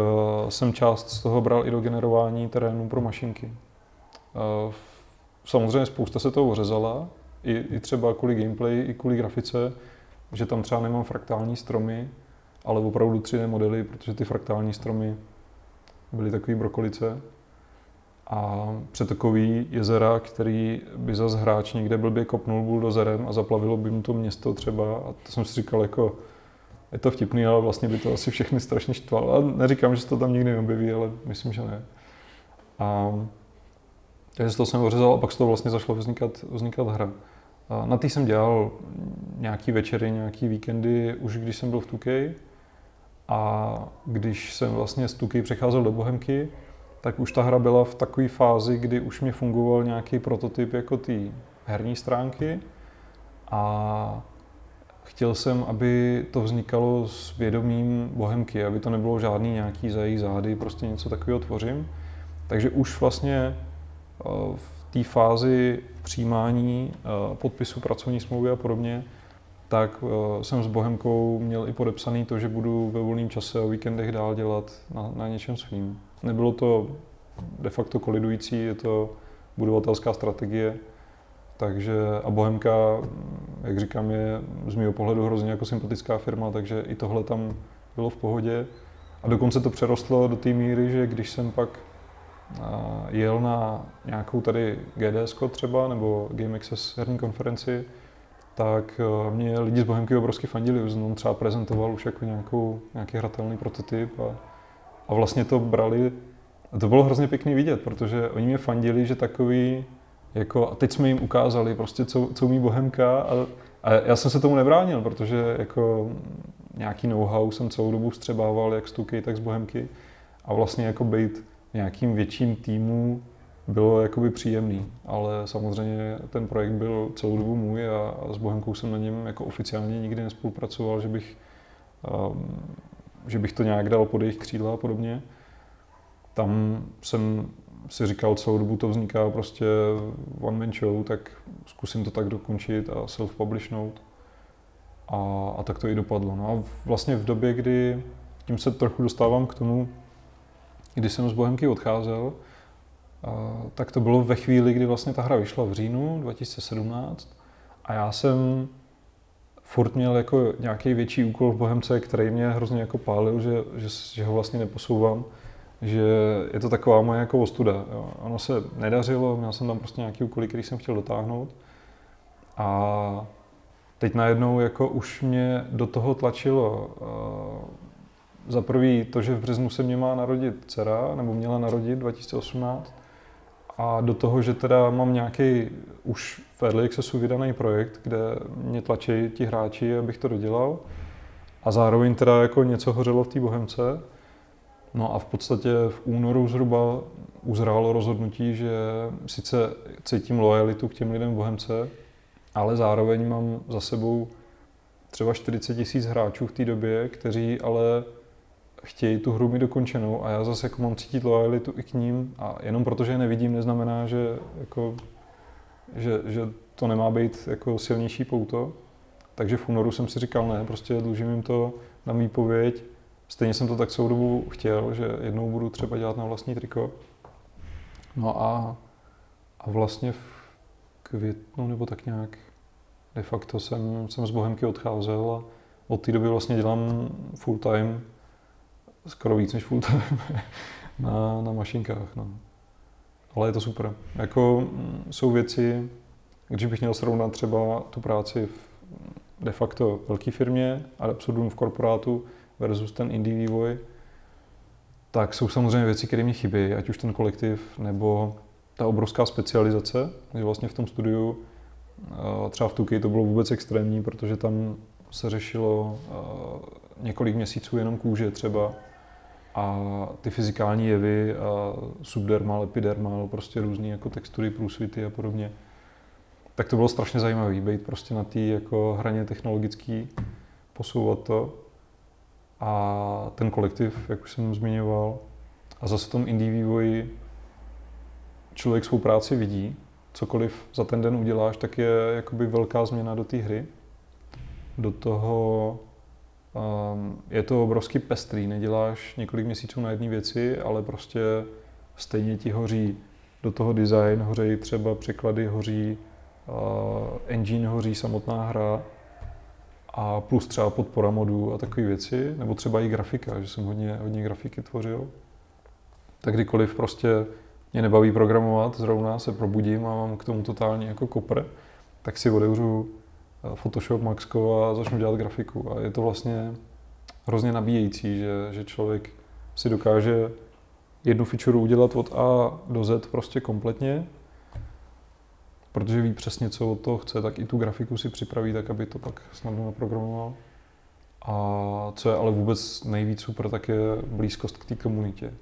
uh, jsem část z toho bral i do generování terénu pro mašinky. Uh, samozřejmě spousta se toho ořezala, i, i třeba kvůli gameplay, i kvůli grafice, že tam třeba nemám fraktální stromy, ale opravdu 3D modely, protože ty fraktální stromy byly takový brokolice. A přetokový jezera, který by zase hráč někde blbě kopnul buldozerem a zaplavilo by mu to město třeba. A to jsem si říkal jako, je to vtipný, ale vlastně by to asi všechny strašně štvalo. A neříkám, že se to tam nikdy neobjeví, ale myslím, že ne. A takže toho jsem ořezal a pak z toho vlastně zašlo vznikat, vznikat hra. A na té jsem dělal nějaký večery, nějaký víkendy, už když jsem byl v Tukej. A když jsem vlastně z Tukej přecházel do Bohemky, tak už ta hra byla v takové fázi, kdy už mě fungoval nějaký prototyp jako ty herní stránky. A chtěl jsem, aby to vznikalo s vědomím bohemky, aby to nebylo žádný nějaký za její zády, prostě něco takového tvořím. Takže už vlastně eh, v té fázi přijímání eh, podpisu pracovní smlouvy a podobně, tak eh, jsem s Bohemkou měl i podepsaný to, že budu ve volném čase o víkendech dál dělat na, na něčem svým. Nebylo to de facto kolidující, je to budovatelská strategie, takže a Bohemka, jak říkám, je z mého pohledu hrozně jako sympatická firma, takže i tohle tam bylo v pohodě. A dokonce to přerostlo do té míry, že když jsem pak jel na nějakou tady GDS třeba nebo Game Access herní konferenci, tak mě lidi z Bohemky obrovsky fandili, on třeba prezentoval už jako nějakou, nějaký hratelný prototyp a, a vlastně to brali. A to bylo hrozně pěkný vidět, protože oni mě fandili, že takový jako, a teď jsme jim ukázali prostě, co, co umí Bohemka a, a já jsem se tomu nebránil, protože jako nějaký know-how jsem celou dobu vstřebával jak z Tuky, tak z Bohemky a vlastně jako být nějakým větším týmu bylo jakoby příjemný, ale samozřejmě ten projekt byl celou dobu můj a, s Bohemkou jsem na něm jako oficiálně nikdy nespolupracoval, že bych, um, že bych to nějak dal pod jejich křídla a podobně. Tam jsem si říkal, celou dobu to vzniká prostě one man show, tak zkusím to tak dokončit a self-publishnout. A, a tak to i dopadlo. No a vlastně v době, kdy tím se trochu dostávám k tomu, kdy jsem z Bohemky odcházel, tak to bylo ve chvíli, kdy vlastně ta hra vyšla v říjnu 2017 a já jsem furt měl jako nějaký větší úkol v Bohemce, který mě hrozně jako pálil, že, že, že ho vlastně neposouvám že je to taková moje jako ostuda. Jo. Ono se nedařilo, měl jsem tam prostě nějaký úkoly, který jsem chtěl dotáhnout. A teď najednou jako už mě do toho tlačilo za prvý to, že v březnu se mě má narodit dcera, nebo měla narodit 2018, a do toho, že teda mám nějaký už v Early Accessu vydaný projekt, kde mě tlačí ti hráči, abych to dodělal. A zároveň teda jako něco hořelo v té Bohemce, No a v podstatě v únoru zhruba uzrálo rozhodnutí, že sice cítím lojalitu k těm lidem v Bohemce, ale zároveň mám za sebou třeba 40 tisíc hráčů v té době, kteří ale chtějí tu hru mít dokončenou a já zase jako mám cítit lojalitu i k ním a jenom protože je nevidím, neznamená, že, jako, že, že to nemá být jako silnější pouto. Takže v únoru jsem si říkal, ne, prostě dlužím jim to na výpověď. Stejně jsem to tak celou dobu chtěl, že jednou budu třeba dělat na vlastní triko. No a, a vlastně v květnu nebo tak nějak de facto jsem, jsem z Bohemky odcházel a od té doby vlastně dělám full time, skoro víc než full time, na, na mašinkách. No. Ale je to super. Jako mm, jsou věci, když bych měl srovnat třeba tu práci v de facto velké firmě a absurdum v korporátu versus ten indie vývoj, tak jsou samozřejmě věci, které mi chybí, ať už ten kolektiv nebo ta obrovská specializace, že vlastně v tom studiu eh, třeba v Tuky to bylo vůbec extrémní, protože tam se řešilo eh, několik měsíců jenom kůže třeba a ty fyzikální jevy, subdermal, epidermal, prostě různé jako textury, průsvity a podobně. Tak to bylo strašně zajímavé, být prostě na té jako hraně technologický, posouvat to. A ten kolektiv, jak už jsem zmiňoval, a zase v tom indie vývoji člověk svou práci vidí, cokoliv za ten den uděláš, tak je jakoby velká změna do té hry. Do toho je to obrovský pestrý, neděláš několik měsíců na jedné věci, ale prostě stejně ti hoří do toho design, hoří třeba překlady, hoří uh, engine, hoří samotná hra a plus třeba podpora modů a takové věci, nebo třeba i grafika, že jsem hodně, hodně grafiky tvořil. Tak kdykoliv prostě mě nebaví programovat, zrovna se probudím a mám k tomu totálně jako kopr, tak si otevřu eh, Photoshop Maxko a začnu dělat grafiku. A je to vlastně hrozně nabíjející, že, že člověk si dokáže jednu feature udělat od A do Z prostě kompletně, protože ví přesně, co od toho chce, tak i tu grafiku si připraví tak, aby to pak snadno naprogramoval. A co je ale vůbec nejvíc super, tak je blízkost k té komunitě.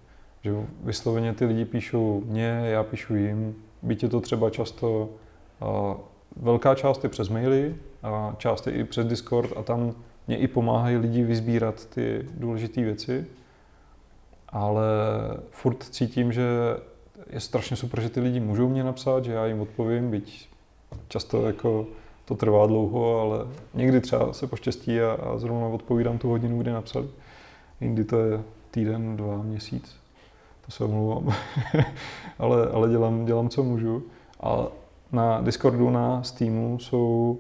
Že vysloveně ty lidi píšou mě, já píšu jim, byť je to třeba často, velká část je přes maily a část je i přes Discord a tam mě i pomáhají lidi vyzbírat ty důležité věci, ale furt cítím, že je strašně super, že ty lidi můžou mě napsat, že já jim odpovím, byť často jako to trvá dlouho, ale někdy třeba se poštěstí a, a zrovna odpovídám tu hodinu, kdy napsali. Jindy to je týden, dva, měsíc to se omlouvám, ale, ale dělám, dělám, co můžu. A na Discordu, na Steamu jsou,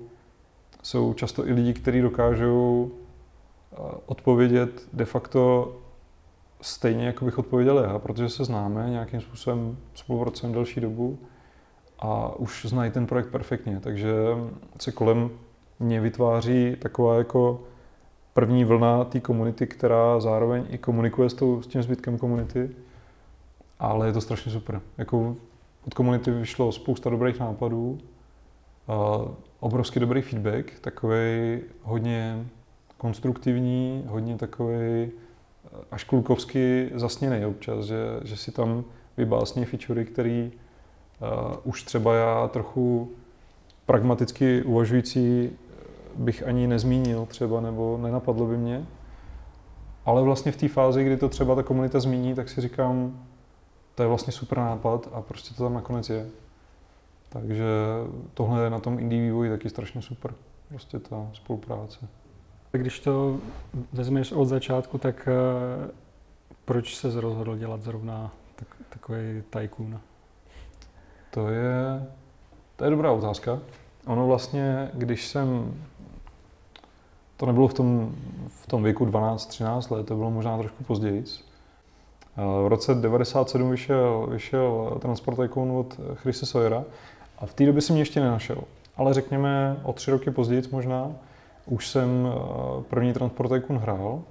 jsou často i lidi, kteří dokážou eh, odpovědět de facto stejně, jako bych odpověděl já, protože se známe, nějakým způsobem spolupracujeme delší dobu a už znají ten projekt perfektně, takže se kolem mě vytváří taková jako první vlna té komunity, která zároveň i komunikuje s, tou, s tím zbytkem komunity ale je to strašně super. Jako od komunity vyšlo spousta dobrých nápadů, obrovský dobrý feedback, takový hodně konstruktivní, hodně takový e, až klukovsky zasněný občas, že, že si tam vybásní featurey, který uh, už třeba já trochu pragmaticky uvažující bych ani nezmínil třeba, nebo nenapadlo by mě. Ale vlastně v té fázi, kdy to třeba ta komunita zmíní, tak si říkám, to je vlastně super nápad a prostě to tam nakonec je. Takže tohle je na tom indie vývoji taky strašně super, prostě ta spolupráce. Když to vezmeš od začátku, tak uh, proč se rozhodl dělat zrovna tak, takový tycoon? To je, to je dobrá otázka. Ono vlastně, když jsem, to nebylo v tom, v tom věku 12-13 let, to bylo možná trošku později, v roce 1997 vyšel, vyšel Transport Tycoon od Chrisse Sawyera a v té době jsem mě ještě nenašel. Ale řekněme o tři roky později možná už jsem eh, první Transport Tycoon hrál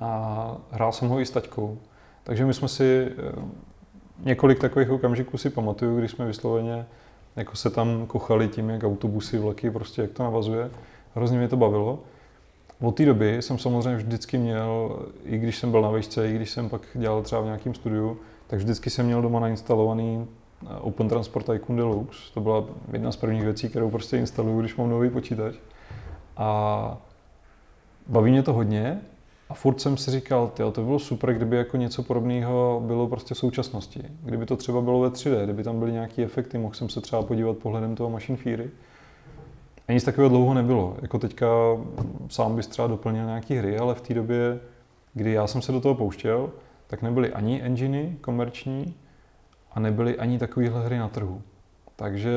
a hrál jsem ho i s taťkou. Takže my jsme si eh, několik takových okamžiků si pamatuju, když jsme vysloveně jako se tam kochali tím, jak autobusy, vlaky, prostě jak to navazuje. Hrozně mě to bavilo. Od té doby jsem samozřejmě vždycky měl, i když jsem byl na výšce, i když jsem pak dělal třeba v nějakém studiu, tak vždycky jsem měl doma nainstalovaný eh, Open Transport Tycoon Deluxe. To byla jedna z prvních věcí, kterou prostě instaluju, když mám nový počítač. A baví mě to hodně a furt jsem si říkal, tyjo, to bylo super, kdyby jako něco podobného bylo prostě v současnosti. Kdyby to třeba bylo ve 3D, kdyby tam byly nějaké efekty, mohl jsem se třeba podívat pohledem toho Machine Fury. A nic takového dlouho nebylo. Jako teďka sám bys třeba doplnil nějaké hry, ale v té době, kdy já jsem se do toho pouštěl, tak nebyly ani enginy komerční a nebyly ani takovéhle hry na trhu. Takže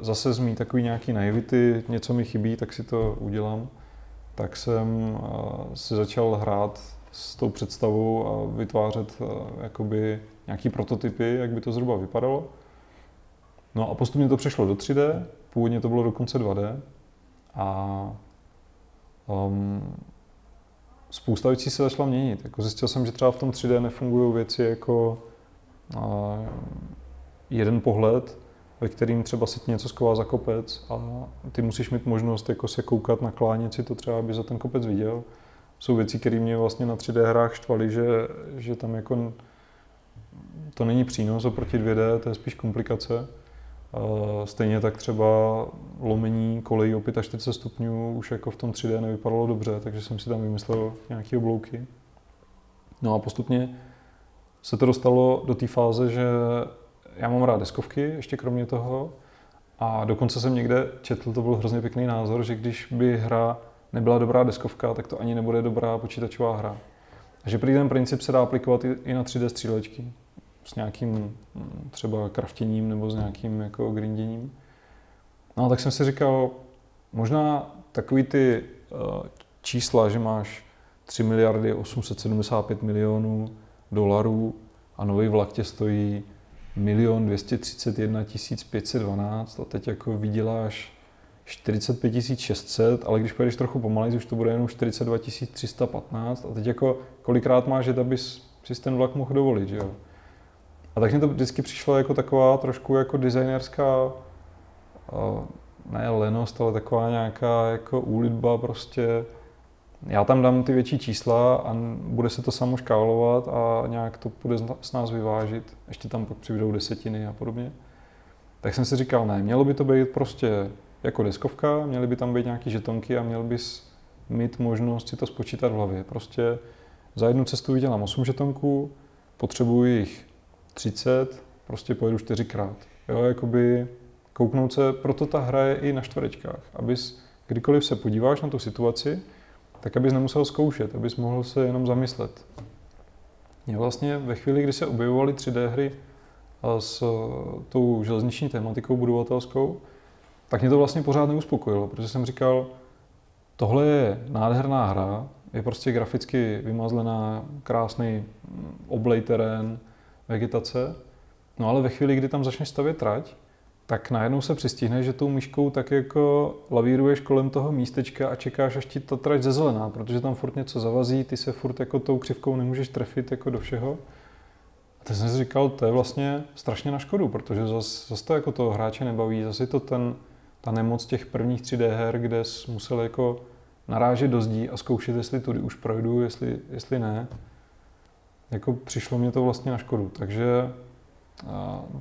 zase z mý takový nějaký naivity, něco mi chybí, tak si to udělám. Tak jsem si začal hrát s tou představou a vytvářet jakoby nějaký prototypy, jak by to zhruba vypadalo. No a postupně to přešlo do 3D, původně to bylo dokonce 2D a um, spousta věcí se začala měnit. Jako zjistil jsem, že třeba v tom 3D nefungují věci jako uh, jeden pohled, ve kterým třeba si něco sková za kopec a ty musíš mít možnost jako se koukat na klánět si to třeba, aby za ten kopec viděl. Jsou věci, které mě vlastně na 3D hrách štvaly, že, že tam jako to není přínos oproti 2D, to je spíš komplikace. Stejně tak třeba lomení kolejí o 45 stupňů už jako v tom 3D nevypadalo dobře, takže jsem si tam vymyslel nějaké oblouky. No a postupně se to dostalo do té fáze, že já mám rád deskovky ještě kromě toho a dokonce jsem někde četl, to byl hrozně pěkný názor, že když by hra nebyla dobrá deskovka, tak to ani nebude dobrá počítačová hra. A že prý ten princip se dá aplikovat i na 3D střílečky s nějakým mm, třeba kraftěním nebo s nějakým jako grinděním. No tak jsem si říkal, možná takový ty uh, čísla, že máš 3 miliardy 875 milionů dolarů a nový vlak tě stojí milion 231 512 a teď jako vyděláš 45 600, ale když pojedeš trochu pomalej, už to bude jenom 42 315 a teď jako kolikrát máš jet, abys si ten vlak mohl dovolit, že jo? A tak mi to vždycky přišlo jako taková trošku jako designerská, ne lenost, ale taková nějaká jako úlitba prostě. Já tam dám ty větší čísla a bude se to samo škálovat a nějak to bude s nás vyvážit. Ještě tam pak přibydou desetiny a podobně. Tak jsem si říkal, ne, mělo by to být prostě jako deskovka, měly by tam být nějaké žetonky a měl bys mít možnost si to spočítat v hlavě. Prostě za jednu cestu vydělám 8 žetonků, potřebuji jich 30, prostě pojedu čtyřikrát. Jo, jakoby kouknout se, proto ta hra je i na čtverečkách, abys kdykoliv se podíváš na tu situaci, tak abys nemusel zkoušet, abys mohl se jenom zamyslet. Je vlastně ve chvíli, kdy se objevovaly 3D hry s tou železniční tematikou budovatelskou, tak mě to vlastně pořád neuspokojilo, protože jsem říkal, tohle je nádherná hra, je prostě graficky vymazlená, krásný oblej terén, vegetace. No ale ve chvíli, kdy tam začneš stavět trať, tak najednou se přistihneš, že tou myškou tak jako lavíruješ kolem toho místečka a čekáš, až ti ta trať zezelená, protože tam furt něco zavazí, ty se furt jako tou křivkou nemůžeš trefit jako do všeho. A teď jsem říkal, to je vlastně strašně na škodu, protože zase zas to jako toho hráče nebaví, zase to ten, ta nemoc těch prvních 3D her, kde jsi musel jako narážet do zdí a zkoušet, jestli tudy už projdu, jestli, jestli ne jako přišlo mě to vlastně na škodu. Takže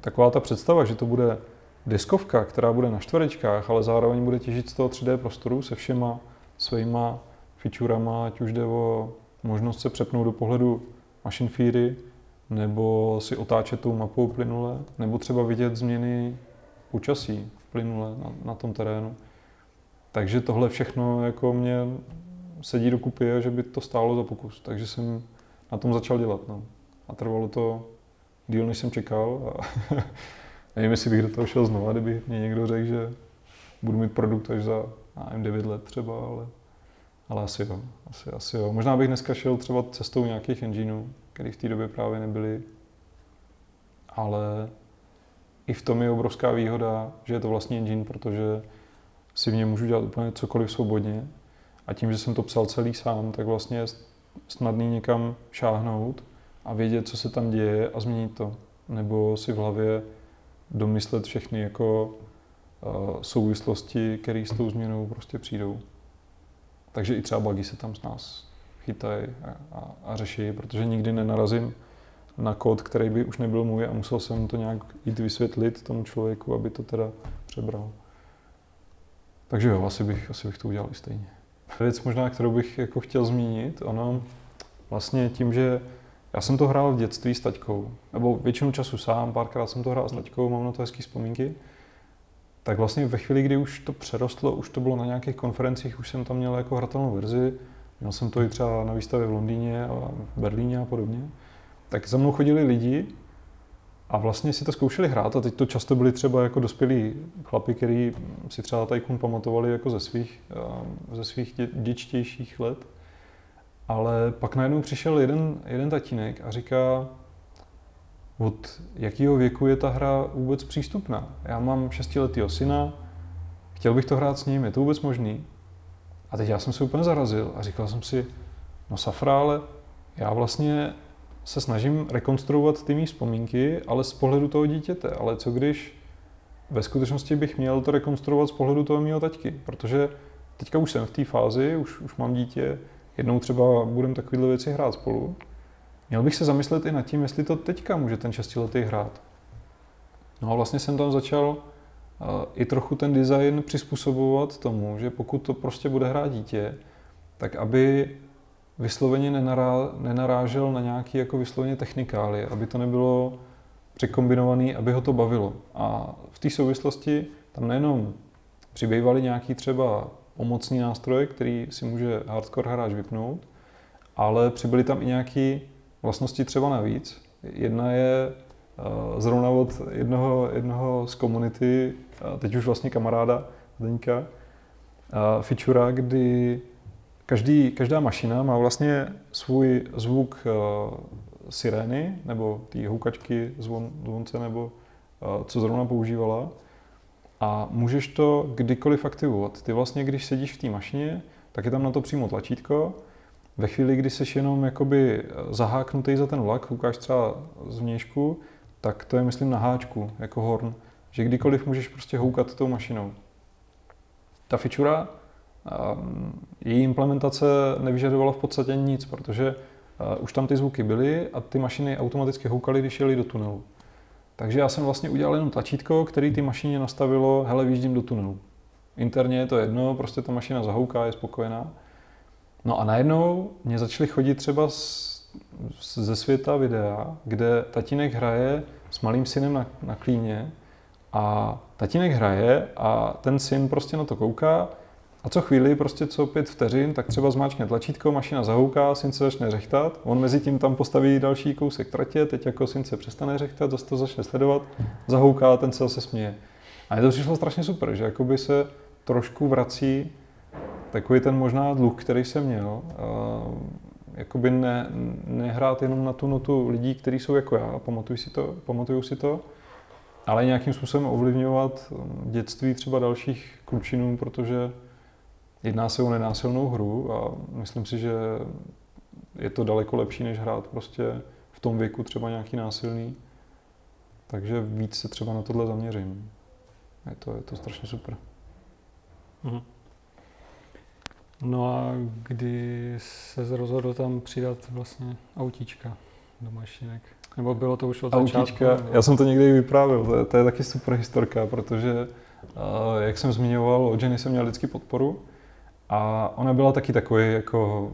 taková ta představa, že to bude deskovka, která bude na čtverečkách, ale zároveň bude těžit z toho 3D prostoru se všema svýma featurama, ať už jde o možnost se přepnout do pohledu Machine Fury, nebo si otáčet tou mapou plynule, nebo třeba vidět změny počasí plynule na, na tom terénu. Takže tohle všechno jako mě sedí do kupy, že by to stálo za pokus. Takže jsem na tom začal dělat. No. A trvalo to díl, než jsem čekal. A nevím, jestli bych do toho šel znova, kdyby mě někdo řekl, že budu mít produkt až za nevím, 9 let třeba, ale, ale asi jo. Asi, asi jo. Možná bych dneska šel třeba cestou nějakých engineů, které v té době právě nebyly. Ale i v tom je obrovská výhoda, že je to vlastní engine, protože si v něm můžu dělat úplně cokoliv svobodně. A tím, že jsem to psal celý sám, tak vlastně snadný někam šáhnout a vědět, co se tam děje a změnit to. Nebo si v hlavě domyslet všechny jako uh, souvislosti, které s tou změnou prostě přijdou. Takže i třeba bugy se tam s nás chytají a, a, a řeší, protože nikdy nenarazím na kód, který by už nebyl můj a musel jsem to nějak jít vysvětlit tomu člověku, aby to teda přebral. Takže jo, asi bych, asi bych to udělal i stejně. Věc možná, kterou bych jako chtěl zmínit, ono vlastně tím, že já jsem to hrál v dětství s taťkou, nebo většinu času sám, párkrát jsem to hrál s taťkou, mám na to hezký vzpomínky, tak vlastně ve chvíli, kdy už to přerostlo, už to bylo na nějakých konferencích, už jsem tam měl jako hratelnou verzi, měl jsem to i třeba na výstavě v Londýně a v Berlíně a podobně, tak za mnou chodili lidi a vlastně si to zkoušeli hrát a teď to často byli třeba jako dospělí chlapi, kteří si třeba Tycoon pamatovali jako ze svých, eh, ze svých dě, děčtějších let. Ale pak najednou přišel jeden, jeden tatínek a říká, od jakého věku je ta hra vůbec přístupná. Já mám šestiletýho syna, chtěl bych to hrát s ním, je to vůbec možný? A teď já jsem se úplně zarazil a říkal jsem si, no Safra, ale já vlastně se snažím rekonstruovat ty mý vzpomínky, ale z pohledu toho dítěte. Ale co když ve skutečnosti bych měl to rekonstruovat z pohledu toho mého taťky? Protože teďka už jsem v té fázi, už, už mám dítě, jednou třeba budeme takovéhle věci hrát spolu. Měl bych se zamyslet i nad tím, jestli to teďka může ten šestiletý hrát. No a vlastně jsem tam začal uh, i trochu ten design přizpůsobovat tomu, že pokud to prostě bude hrát dítě, tak aby vysloveně nenará, nenarážel na nějaký jako vysloveně technikály, aby to nebylo překombinovaný, aby ho to bavilo. A v té souvislosti tam nejenom přibývaly nějaký třeba pomocný nástroje, který si může hardcore hráč vypnout, ale přibyly tam i nějaké vlastnosti třeba navíc. Jedna je uh, zrovna od jednoho, jednoho z komunity, uh, teď už vlastně kamaráda Deníka, uh, feature, kdy Každý, každá mašina má vlastně svůj zvuk uh, sirény nebo té houkačky, zvon, zvonce nebo uh, co zrovna používala a můžeš to kdykoliv aktivovat. Ty vlastně, když sedíš v té mašině, tak je tam na to přímo tlačítko. Ve chvíli, kdy jsi jenom jakoby zaháknutý za ten vlak, koukáš třeba z vnějšku, tak to je, myslím, na háčku, jako horn, že kdykoliv můžeš prostě houkat tou mašinou. Ta fičura její implementace nevyžadovala v podstatě nic, protože eh, už tam ty zvuky byly a ty mašiny automaticky houkaly, když jeli do tunelu. Takže já jsem vlastně udělal jenom tlačítko, který ty mašině nastavilo, hele, výjíždím do tunelu. Interně je to jedno, prostě ta mašina zahouká, je spokojená. No a najednou mě začaly chodit třeba z, ze světa videa, kde tatínek hraje s malým synem na, na klíně a tatínek hraje a ten syn prostě na to kouká a co chvíli, prostě co pět vteřin, tak třeba zmáčkne tlačítko, mašina zahouká, syn se začne řechtat, on mezi tím tam postaví další kousek tratě, teď jako syn se přestane řechtat, zase to začne sledovat, zahouká, ten se zase směje. A je to přišlo strašně super, že jakoby se trošku vrací takový ten možná dluh, který jsem měl, jakoby ne, nehrát jenom na tu notu lidí, kteří jsou jako já, pamatuju si to, pamatuju si to, ale nějakým způsobem ovlivňovat dětství třeba dalších klučinů, protože Jedná se o nenásilnou hru a myslím si, že je to daleko lepší, než hrát prostě v tom věku třeba nějaký násilný. Takže víc se třeba na tohle zaměřím. Je to, je to strašně super. Mhm. No a kdy se rozhodl tam přidat vlastně autíčka do mašinek? Nebo bylo to už od autíčka, začátku? Já jsem to někdy vyprávěl, to je, to je taky super historka, protože uh, jak jsem zmiňoval, od ženy jsem měl vždycky podporu, a ona byla taky takový jako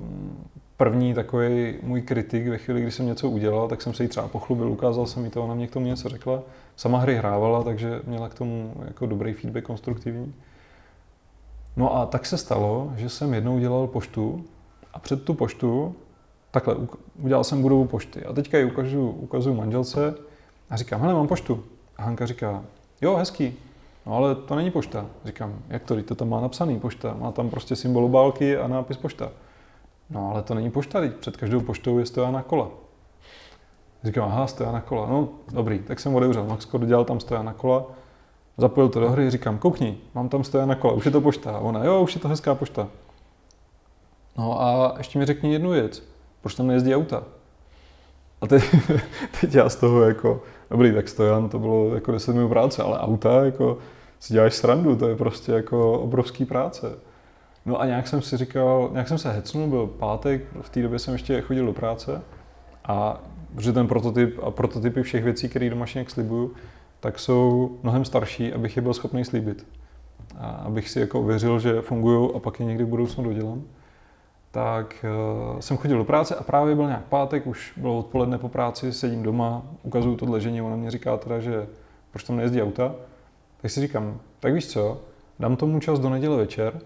první takový můj kritik ve chvíli, kdy jsem něco udělal, tak jsem se jí třeba pochlubil, ukázal jsem jí to, ona mě k tomu něco řekla. Sama hry hrávala, takže měla k tomu jako dobrý feedback, konstruktivní. No a tak se stalo, že jsem jednou dělal poštu a před tu poštu, takhle, udělal jsem budovu pošty a teďka ji ukážu, ukazuju manželce a říkám, hele, mám poštu. A Hanka říká, jo, hezký, No ale to není pošta. Říkám, jak to, to tam má napsaný pošta, má tam prostě symbol obálky a nápis pošta. No ale to není pošta, teď před každou poštou je stojána kola. Říkám, aha, stojána kola. No dobrý, tak jsem otevřel Max Code, dělal tam stojána kola, zapojil to do hry, říkám, koukni, mám tam stojána kola, už je to pošta. A ona, jo, už je to hezká pošta. No a ještě mi řekni jednu věc, proč tam nejezdí auta? A teď, teď já z toho jako, dobrý, tak stojan, to bylo jako 10 minut práce, ale auta, jako si děláš srandu, to je prostě jako obrovský práce. No a nějak jsem si říkal, nějak jsem se hecnul, byl pátek, v té době jsem ještě chodil do práce a protože ten prototyp a prototypy všech věcí, které do mašinek slibuju, tak jsou mnohem starší, abych je byl schopný slíbit. a abych si jako ověřil, že fungují a pak je někdy v budoucnu dodělám, tak uh, jsem chodil do práce a právě byl nějak pátek, už bylo odpoledne po práci, sedím doma, ukazuju to dležení, ona mě říká teda, že proč tam nejezdí auta, tak si říkám, tak víš co, dám tomu čas do neděle večer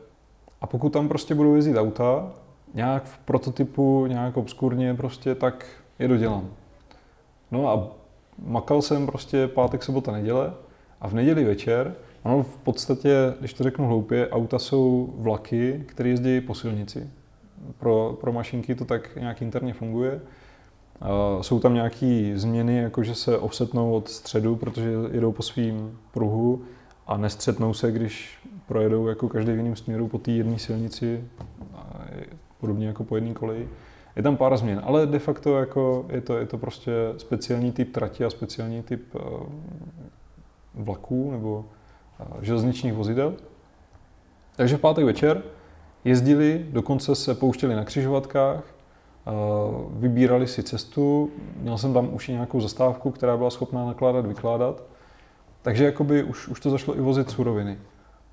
a pokud tam prostě budou jezdit auta, nějak v prototypu, nějak obskurně prostě, tak je dodělám. No a makal jsem prostě pátek, sobota, neděle a v neděli večer, ono v podstatě, když to řeknu hloupě, auta jsou vlaky, které jezdí po silnici. Pro, pro mašinky to tak nějak interně funguje. Uh, jsou tam nějaké změny, jako že se offsetnou od středu, protože jedou po svým pruhu a nestřetnou se, když projedou jako každý v jiném směru po té jedné silnici, podobně jako po jedné koleji. Je tam pár změn, ale de facto jako je, to, je to prostě speciální typ trati a speciální typ uh, vlaků nebo uh, železničních vozidel. Takže v pátek večer jezdili, dokonce se pouštěli na křižovatkách, vybírali si cestu, měl jsem tam už i nějakou zastávku, která byla schopná nakládat, vykládat, takže jakoby už, už to zašlo i vozit suroviny.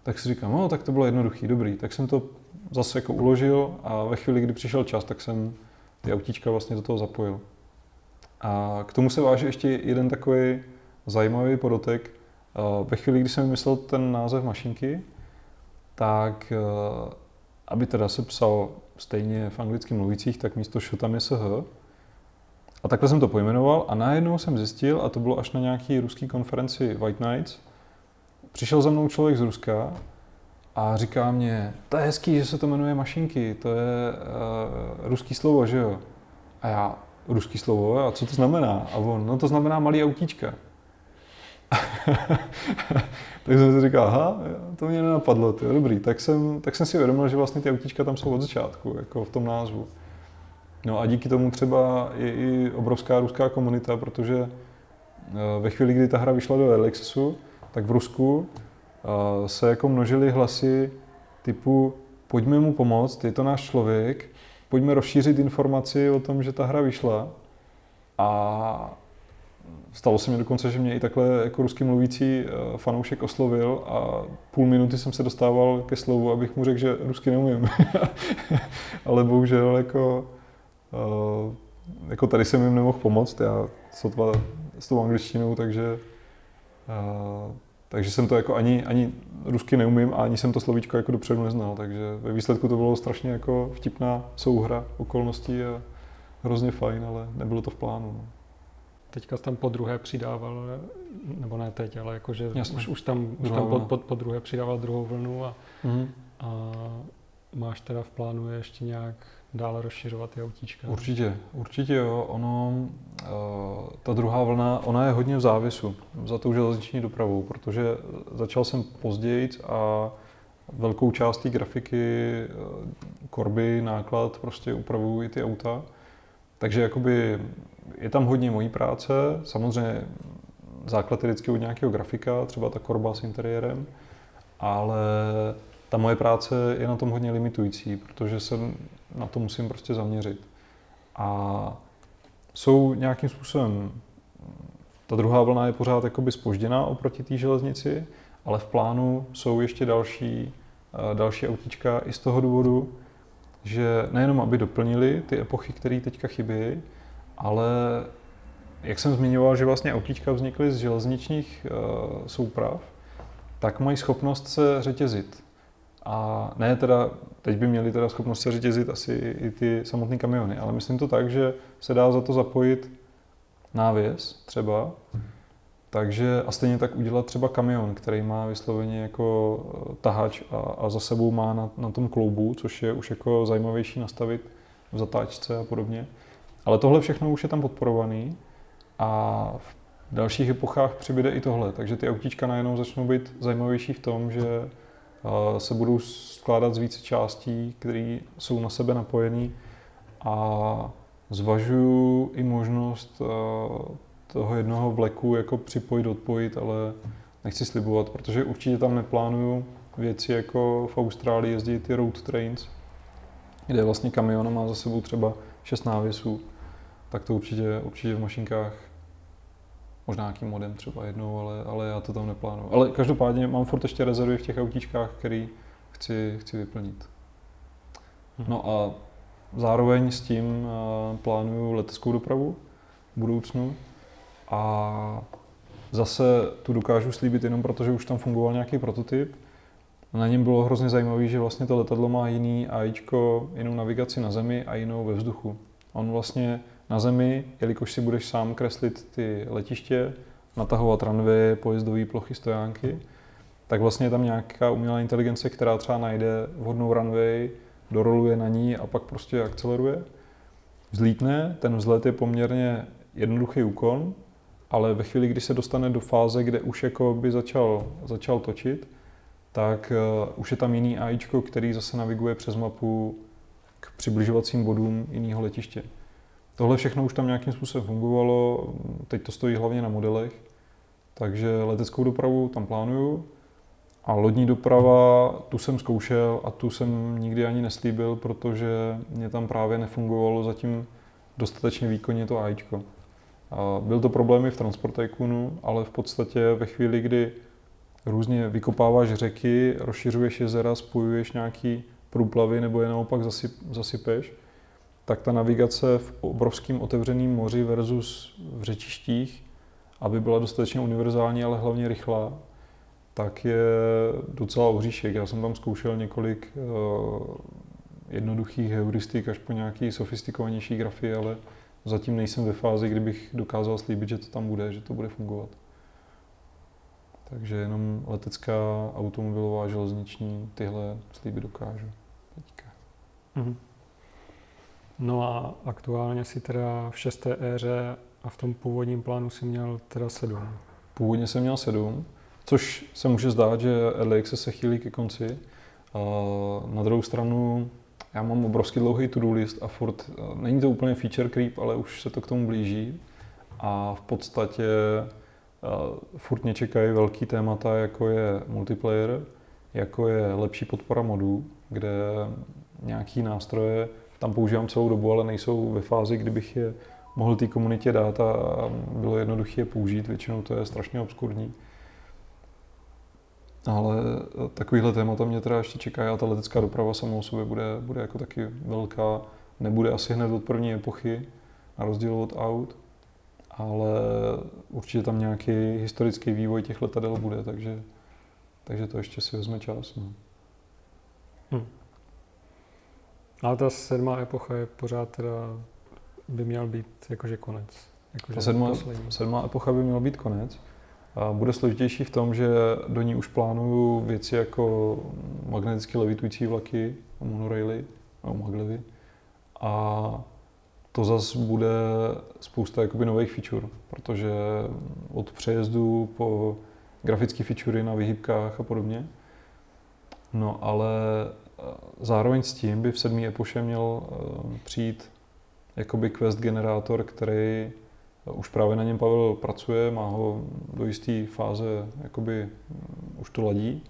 Tak si říkám, no tak to bylo jednoduchý, dobrý. Tak jsem to zase jako uložil a ve chvíli, kdy přišel čas, tak jsem ty autíčka vlastně do toho zapojil. A k tomu se váže ještě jeden takový zajímavý podotek. Ve chvíli, kdy jsem vymyslel ten název mašinky, tak aby teda se psal stejně v anglicky mluvících, tak místo šo tam je SH. A takhle jsem to pojmenoval a najednou jsem zjistil, a to bylo až na nějaký ruský konferenci White Nights, přišel za mnou člověk z Ruska a říká mě, to je hezký, že se to jmenuje mašinky, to je uh, ruský slovo, že jo? A já, ruský slovo, a co to znamená? A on, no to znamená malý autíčka. tak jsem si říkal, aha, to mě nenapadlo, je dobrý. Tak jsem, tak jsem si uvědomil, že vlastně ty autíčka tam jsou od začátku, jako v tom názvu. No a díky tomu třeba je i obrovská ruská komunita, protože eh, ve chvíli, kdy ta hra vyšla do Accessu, tak v Rusku eh, se jako množily hlasy typu pojďme mu pomoct, je to náš člověk, pojďme rozšířit informaci o tom, že ta hra vyšla. A stalo se mi dokonce, že mě i takhle jako rusky mluvící eh, fanoušek oslovil a půl minuty jsem se dostával ke slovu, abych mu řekl, že rusky neumím. Ale bohužel jako, eh, jako tady jsem jim nemohl pomoct, já sotva s tou angličtinou, takže takže jsem to jako ani, ani rusky neumím a ani jsem to slovíčko jako dopředu neznal, takže ve výsledku to bylo strašně jako vtipná souhra okolností a hrozně fajn, ale nebylo to v plánu. No. Teďka tam po druhé přidával, nebo ne teď, ale jakože už, už tam, už tam po, po, po druhé přidával druhou vlnu a, mm-hmm. a máš teda v plánu ještě nějak dále rozšiřovat ty autíčka. Určitě, určitě jo. Ono, uh, ta druhá vlna, ona je hodně v závisu za tou železniční dopravou, protože začal jsem později a velkou část té grafiky, uh, korby, náklad, prostě upravují ty auta. Takže jakoby je tam hodně mojí práce, samozřejmě základ je vždycky od nějakého grafika, třeba ta korba s interiérem, ale ta moje práce je na tom hodně limitující, protože se na to musím prostě zaměřit. A jsou nějakým způsobem, ta druhá vlna je pořád jakoby spožděná oproti té železnici, ale v plánu jsou ještě další, eh, další autíčka i z toho důvodu, že nejenom aby doplnili ty epochy, které teďka chybí, ale jak jsem zmiňoval, že vlastně autíčka vznikly z železničních uh, souprav, tak mají schopnost se řetězit. A ne teda, teď by měli teda schopnost se řetězit asi i ty samotné kamiony, ale myslím to tak, že se dá za to zapojit návěs třeba, takže a stejně tak udělat třeba kamion, který má vysloveně jako eh, tahač a, a za sebou má na, na tom kloubu, což je už jako zajímavější nastavit v zatáčce a podobně. Ale tohle všechno už je tam podporovaný a v dalších epochách přibyde i tohle, takže ty autíčka najednou začnou být zajímavější v tom, že se budou skládat z více částí, které jsou na sebe napojené a zvažuju i možnost toho jednoho vleku jako připojit, odpojit, ale nechci slibovat, protože určitě tam neplánuju věci jako v Austrálii jezdí ty road trains, kde vlastně kamion má za sebou třeba šest návěsů, tak to určitě, určitě v mašinkách Možná nějaký modem třeba jednou, ale, ale já to tam neplánuju. Ale každopádně mám furt ještě rezervy v těch autíčkách, který chci, chci vyplnit. Mhm. No a zároveň s tím eh, plánuju leteckou dopravu v budoucnu a zase tu dokážu slíbit jenom proto, že už tam fungoval nějaký prototyp. Na něm bylo hrozně zajímavé, že vlastně to letadlo má jiný AIčko, jinou navigaci na zemi a jinou ve vzduchu. On vlastně na zemi, jelikož si budeš sám kreslit ty letiště, natahovat runway, pojezdové plochy, stojánky, tak vlastně je tam nějaká umělá inteligence, která třeba najde vhodnou runway, doroluje na ní a pak prostě akceleruje. Vzlítne, ten vzlet je poměrně jednoduchý úkon, ale ve chvíli, kdy se dostane do fáze, kde už jako by začal, začal točit, tak uh, už je tam jiný AIčko, který zase naviguje přes mapu k přibližovacím bodům jiného letiště. Tohle všechno už tam nějakým způsobem fungovalo, teď to stojí hlavně na modelech, takže leteckou dopravu tam plánuju. A lodní doprava, tu jsem zkoušel a tu jsem nikdy ani neslíbil, protože mě tam právě nefungovalo zatím dostatečně výkonně to AIčko. A byl to problémy v Transport Tycoonu, ale v podstatě ve chvíli, kdy různě vykopáváš řeky, rozšiřuješ jezera, spojuješ nějaký průplavy nebo je naopak zasyp, zasypeš, tak ta navigace v obrovském otevřeném moři versus v řečištích, aby byla dostatečně univerzální, ale hlavně rychlá, tak je docela oříšek. Já jsem tam zkoušel několik uh, jednoduchých heuristik až po nějaký sofistikovanější grafy, ale zatím nejsem ve fázi, kdybych dokázal slíbit, že to tam bude, že to bude fungovat. Takže jenom letecká, automobilová, železniční, tyhle slíby dokážu teďka. Mm-hmm. No a aktuálně si teda v šesté éře a v tom původním plánu si měl teda sedm. Původně jsem měl sedm, což se může zdát, že Early se chýlí ke konci. A na druhou stranu já mám obrovský dlouhý to-do list a furt, není to úplně feature creep, ale už se to k tomu blíží. A v podstatě furt mě čekají velký témata, jako je multiplayer, jako je lepší podpora modů, kde nějaký nástroje tam používám celou dobu, ale nejsou ve fázi, kdybych je mohl té komunitě dát a bylo jednoduché je použít. Většinou to je strašně obskurní. Ale takovýhle témata mě teda ještě čeká a ta letecká doprava samou sobě bude, bude jako taky velká. Nebude asi hned od první epochy, na rozdíl od aut, ale určitě tam nějaký historický vývoj těch letadel bude, takže, takže to ještě si vezme čas. No. Hmm. Ale ta sedmá epocha je pořád teda, by měl být jakože konec. Jakože ta sedmá, sedmá epocha by měl být konec. Bude složitější v tom, že do ní už plánuju věci jako magneticky levitující vlaky, monoraily, nebo maglevy. A to zase bude spousta jakoby nových feature, protože od přejezdu po grafické featurey na vyhybkách a podobně. No ale zároveň s tím by v sedmý epoše měl eh, přijít jakoby quest generátor, který eh, už právě na něm Pavel pracuje, má ho do jisté fáze, jakoby mm, už to ladí.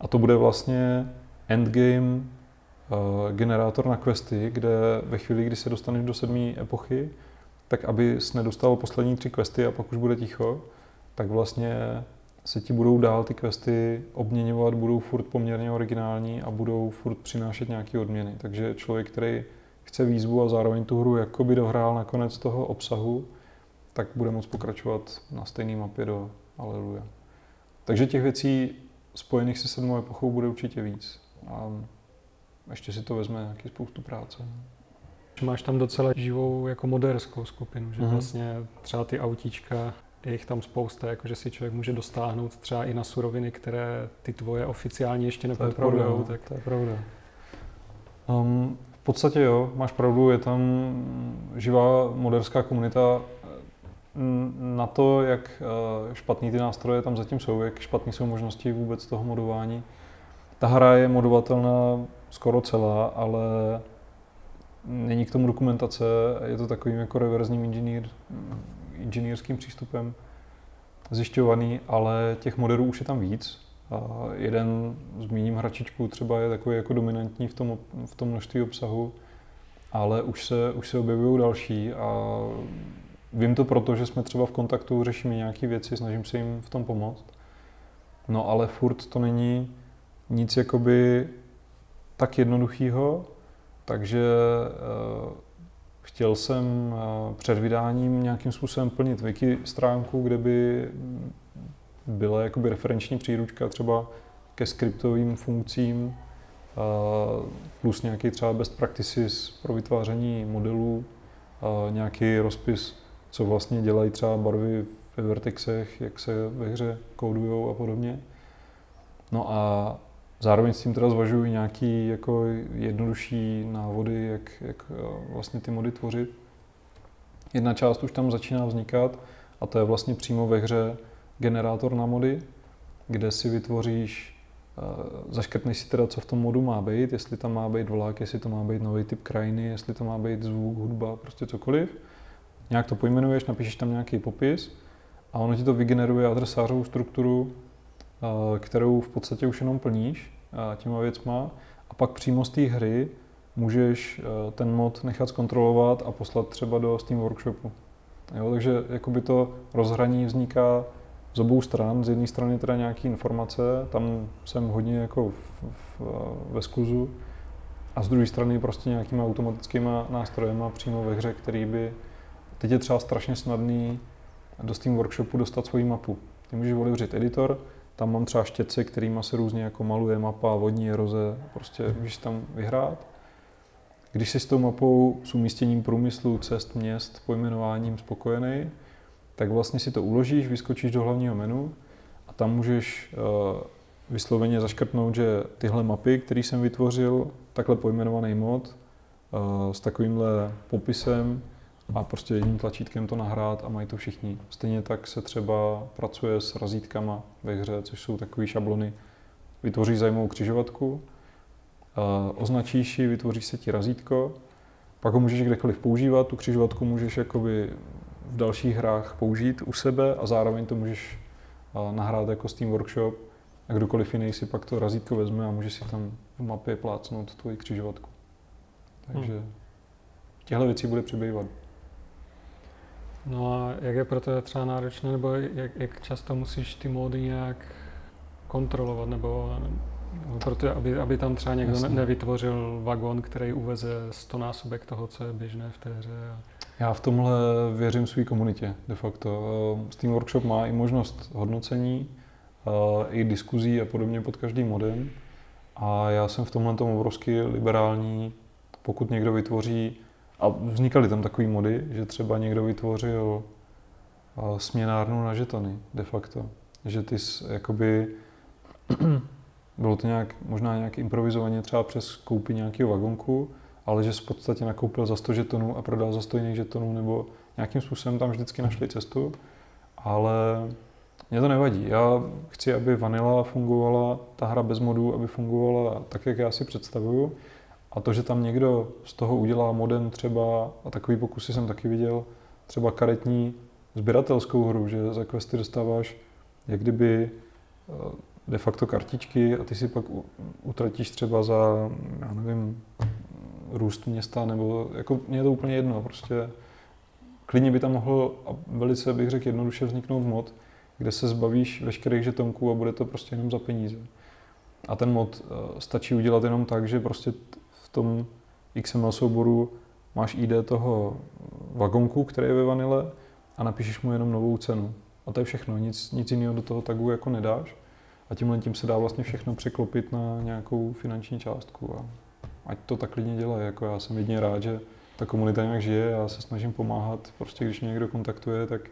A to bude vlastně endgame eh, generátor na questy, kde ve chvíli, kdy se dostaneš do sedmé epochy, tak aby nedostal poslední tři questy a pak už bude ticho, tak vlastně se ti budou dál ty questy obměňovat, budou furt poměrně originální a budou furt přinášet nějaké odměny. Takže člověk, který chce výzvu a zároveň tu hru jakoby dohrál na konec toho obsahu, tak bude moct pokračovat na stejné mapě do Aleluja. Takže těch věcí spojených se sedmou epochou bude určitě víc. A ještě si to vezme nějaký spoustu práce. Máš tam docela živou jako moderskou skupinu, že mm-hmm. vlastně třeba ty autíčka je jich tam spousta, jakože si člověk může dostáhnout třeba i na suroviny, které ty tvoje oficiálně ještě nepodporujou. No, tak... To je pravda. Um, v podstatě jo, máš pravdu, je tam živá moderská komunita. Na to, jak eh, špatný ty nástroje tam zatím jsou, jak špatné jsou možnosti vůbec toho modování. Ta hra je modovatelná skoro celá, ale není k tomu dokumentace, je to takovým jako reverzním inženýr, inženýrským přístupem zjišťovaný, ale těch modelů už je tam víc. A jeden, zmíním hračičku, třeba je takový jako dominantní v tom, v tom množství obsahu, ale už se, už se objevují další a vím to proto, že jsme třeba v kontaktu, řešíme nějaké věci, snažím se jim v tom pomoct. No ale furt to není nic jakoby tak jednoduchého, takže uh, chtěl jsem uh, před vydáním nějakým způsobem plnit wiki stránku, kde by byla jakoby referenční příručka třeba ke skriptovým funkcím, plus nějaký třeba best practices pro vytváření modelů, nějaký rozpis, co vlastně dělají třeba barvy ve vertexech, jak se ve hře kódujou a podobně. No a zároveň s tím teda zvažuji nějaký jako jednodušší návody, jak, jak vlastně ty mody tvořit. Jedna část už tam začíná vznikat a to je vlastně přímo ve hře generátor na mody, kde si vytvoříš, eh, zaškrtneš si teda, co v tom modu má být, jestli tam má být vlak, jestli to má být nový typ krajiny, jestli to má být zvuk, hudba, prostě cokoliv. Nějak to pojmenuješ, napíšeš tam nějaký popis a ono ti to vygeneruje adresářovou strukturu, eh, kterou v podstatě už jenom plníš eh, těma věcma a pak přímo z té hry můžeš ten mod nechat zkontrolovat a poslat třeba do Steam Workshopu. Jo, takže jakoby to rozhraní vzniká z obou stran. Z jedné strany teda nějaké informace, tam jsem hodně jako v, v, ve skluzu, a z druhé strany prostě nějakýma automatickými nástrojema přímo ve hře, který by, teď je třeba strašně snadný do Steam Workshopu dostat svoji mapu. Ty můžeš otevřít editor, tam mám třeba štětce, kterými se různě jako maluje mapa, vodní eroze, prostě můžeš tam vyhrát. Když jsi s tou mapou s umístěním průmyslu, cest, měst, pojmenováním spokojený, tak vlastně si to uložíš, vyskočíš do hlavního menu a tam můžeš uh, vysloveně zaškrtnout, že tyhle mapy, které jsem vytvořil, takhle pojmenovaný mod, uh, s takovýmhle popisem a prostě jedním tlačítkem to nahrát a mají to všichni. Stejně tak se třeba pracuje s razítkama ve hře, což jsou takové šablony. Vytvoříš zajímavou křižovatku, uh, označíš ji, vytvoříš se ti razítko, pak ho můžeš kdekoliv používat, tu křižovatku můžeš jakoby v dalších hrách použít u sebe a zároveň to můžeš nahrát jako Steam Workshop a kdokoliv jiný si pak to razítko vezme a může si tam v mapě plácnout tvoji křižovatku. Takže hmm. těchto věcí bude přibývat. No a jak je pro to třeba náročné, nebo jak, jak často musíš ty módy nějak kontrolovat, nebo, nebo proto, aby, aby tam třeba někdo Jasně. nevytvořil vagon, který uveze 100 násobek toho, co je běžné v té hře. A... Já v tomhle věřím své komunitě de facto. Eh, Steam Workshop má i možnost hodnocení, eh, i diskuzí a podobně pod každým modem. A já jsem v tomhle tom obrovsky liberální, pokud někdo vytvoří, a vznikaly tam takové mody, že třeba někdo vytvořil eh, směnárnu na žetony de facto. Že ty jakoby, bylo to nějak, možná nějak improvizovaně třeba přes koupy nějakého vagonku, ale že v podstatě nakoupil za 100 žetonů a prodal za 100 jiných žetonů, nebo nějakým způsobem tam vždycky našli cestu, ale mě to nevadí. Já chci, aby Vanilla fungovala, ta hra bez modů, aby fungovala tak, jak já si představuju. A to, že tam někdo z toho udělá modem třeba, a takový pokusy jsem taky viděl, třeba karetní sběratelskou hru, že za questy dostáváš jak kdyby eh, de facto kartičky a ty si pak utratíš třeba za, já nevím, růst města, nebo jako mě je to úplně jedno, prostě klidně by tam mohl, a velice bych řekl jednoduše vzniknout mod, kde se zbavíš veškerých žetonků a bude to prostě jenom za peníze. A ten mod eh, stačí udělat jenom tak, že prostě v tom XML souboru máš ID toho vagonku, který je ve vanile a napíšeš mu jenom novou cenu. A to je všechno, nic, nic jiného do toho tagu jako nedáš. A tímhle tím se dá vlastně všechno překlopit na nějakou finanční částku. A ať to tak klidně dělají. Jako já jsem jedině rád, že ta komunita nějak žije, já se snažím pomáhat. Prostě když mě někdo kontaktuje, tak,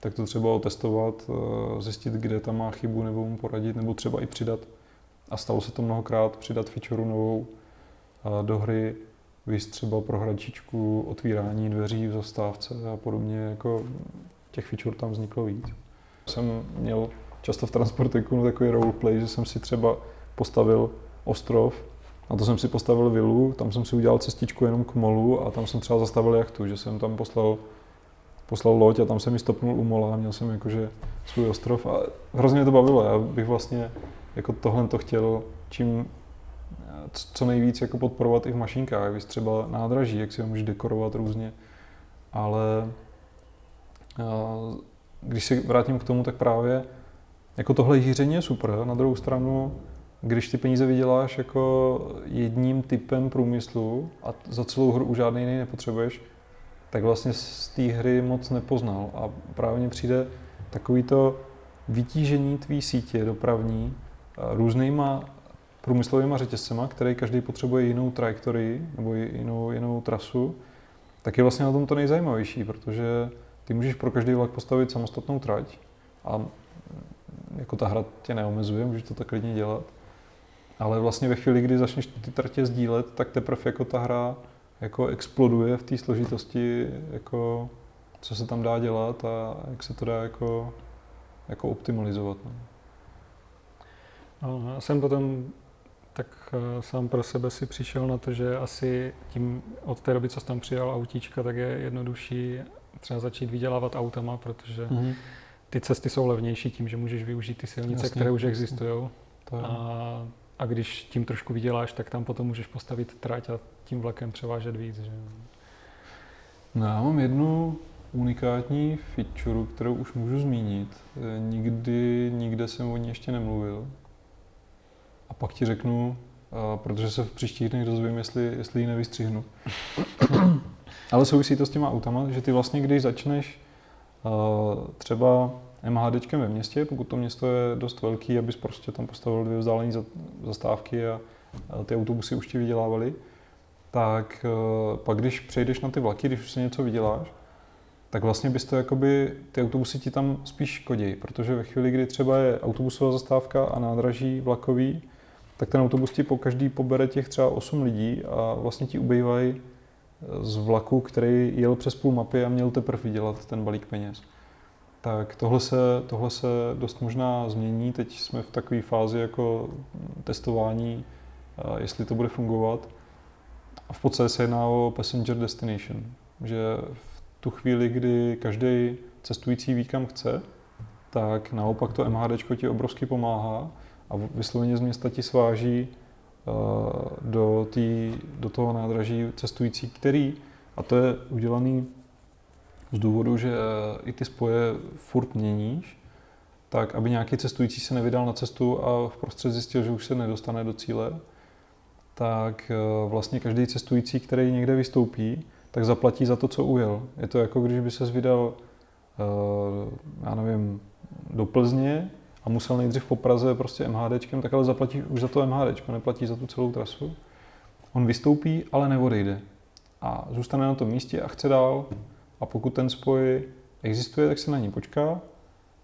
tak to třeba otestovat, eh, zjistit, kde tam má chybu, nebo mu poradit, nebo třeba i přidat. A stalo se to mnohokrát, přidat feature novou do hry, víc třeba pro hračičku, otvírání dveří v zastávce a podobně, jako těch feature tam vzniklo víc. Jsem měl často v Transportiku takový roleplay, že jsem si třeba postavil ostrov a to jsem si postavil vilu, tam jsem si udělal cestičku jenom k molu a tam jsem třeba zastavil jachtu, že jsem tam poslal, poslal loď a tam jsem ji stopnul u mola a měl jsem jakože svůj ostrov a hrozně mě to bavilo. Já bych vlastně jako tohle to chtěl čím co nejvíc jako podporovat i v mašinkách, víc třeba nádraží, jak si ho můžeš dekorovat různě. Ale když se vrátím k tomu, tak právě jako tohle hýření je super. Na druhou stranu, když ty peníze vyděláš jako jedním typem průmyslu a za celou hru už žádný jiný nepotřebuješ, tak vlastně z té hry moc nepoznal. A právě mně přijde takový to vytížení tvý sítě dopravní různýma průmyslovými řetězcema, který každý potřebuje jinou trajektorii nebo jinou, jinou trasu, tak je vlastně na tom to nejzajímavější, protože ty můžeš pro každý vlak postavit samostatnou trať a jako ta hra tě neomezuje, můžeš to tak klidně dělat. Ale vlastně ve chvíli, kdy začneš ty tratě sdílet, tak teprve jako ta hra jako exploduje v té složitosti, jako co se tam dá dělat a jak se to dá jako, jako optimalizovat. No. No, já jsem potom tak uh, sám pro sebe si přišel na to, že asi tím od té doby, co jsem tam přijal autíčka, tak je jednodušší třeba začít vydělávat autama, protože mm-hmm. ty cesty jsou levnější tím, že můžeš využít ty silnice, Jasně. které už existují. A, a když tím trošku vyděláš, tak tam potom můžeš postavit trať a tím vlakem převážet víc. Že? No, já mám jednu unikátní feature, kterou už můžu zmínit. Nikdy, nikde jsem o ní ještě nemluvil. A pak ti řeknu, protože se v příštích dnech dozvím, jestli, jestli ji nevystřihnu. Ale souvisí to s těma autama, že ty vlastně, když začneš třeba MHDčkem ve městě, pokud to město je dost velký, abys prostě tam postavil dvě vzdálené zastávky a ty autobusy už ti vydělávaly, tak pak když přejdeš na ty vlaky, když už si něco vyděláš, tak vlastně bys to jakoby, ty autobusy ti tam spíš škodí, protože ve chvíli, kdy třeba je autobusová zastávka a nádraží vlakový, tak ten autobus ti po každý pobere těch třeba 8 lidí a vlastně ti ubývají z vlaku, který jel přes půl mapy a měl teprve vydělat ten balík peněz. Tak tohle se, tohle se dost možná změní. Teď jsme v takové fázi jako testování, jestli to bude fungovat. A v podstatě se jedná o passenger destination, že v tu chvíli, kdy každý cestující ví, kam chce, tak naopak to MHD ti obrovsky pomáhá a vysloveně z města ti sváží uh, do, tý, do toho nádraží cestující, který, a to je udělaný z důvodu, že i ty spoje furt měníš, tak aby nějaký cestující se nevydal na cestu a v prostřed zjistil, že už se nedostane do cíle, tak uh, vlastně každý cestující, který někde vystoupí, tak zaplatí za to, co ujel. Je to jako když by se vydal, uh, já nevím, do Plzně a musel nejdřív po Praze prostě MHDčkem, tak ale zaplatí už za to MHDčko, neplatí za tu celou trasu. On vystoupí, ale neodejde. A zůstane na tom místě a chce dál. A pokud ten spoj existuje, tak se na ní počká.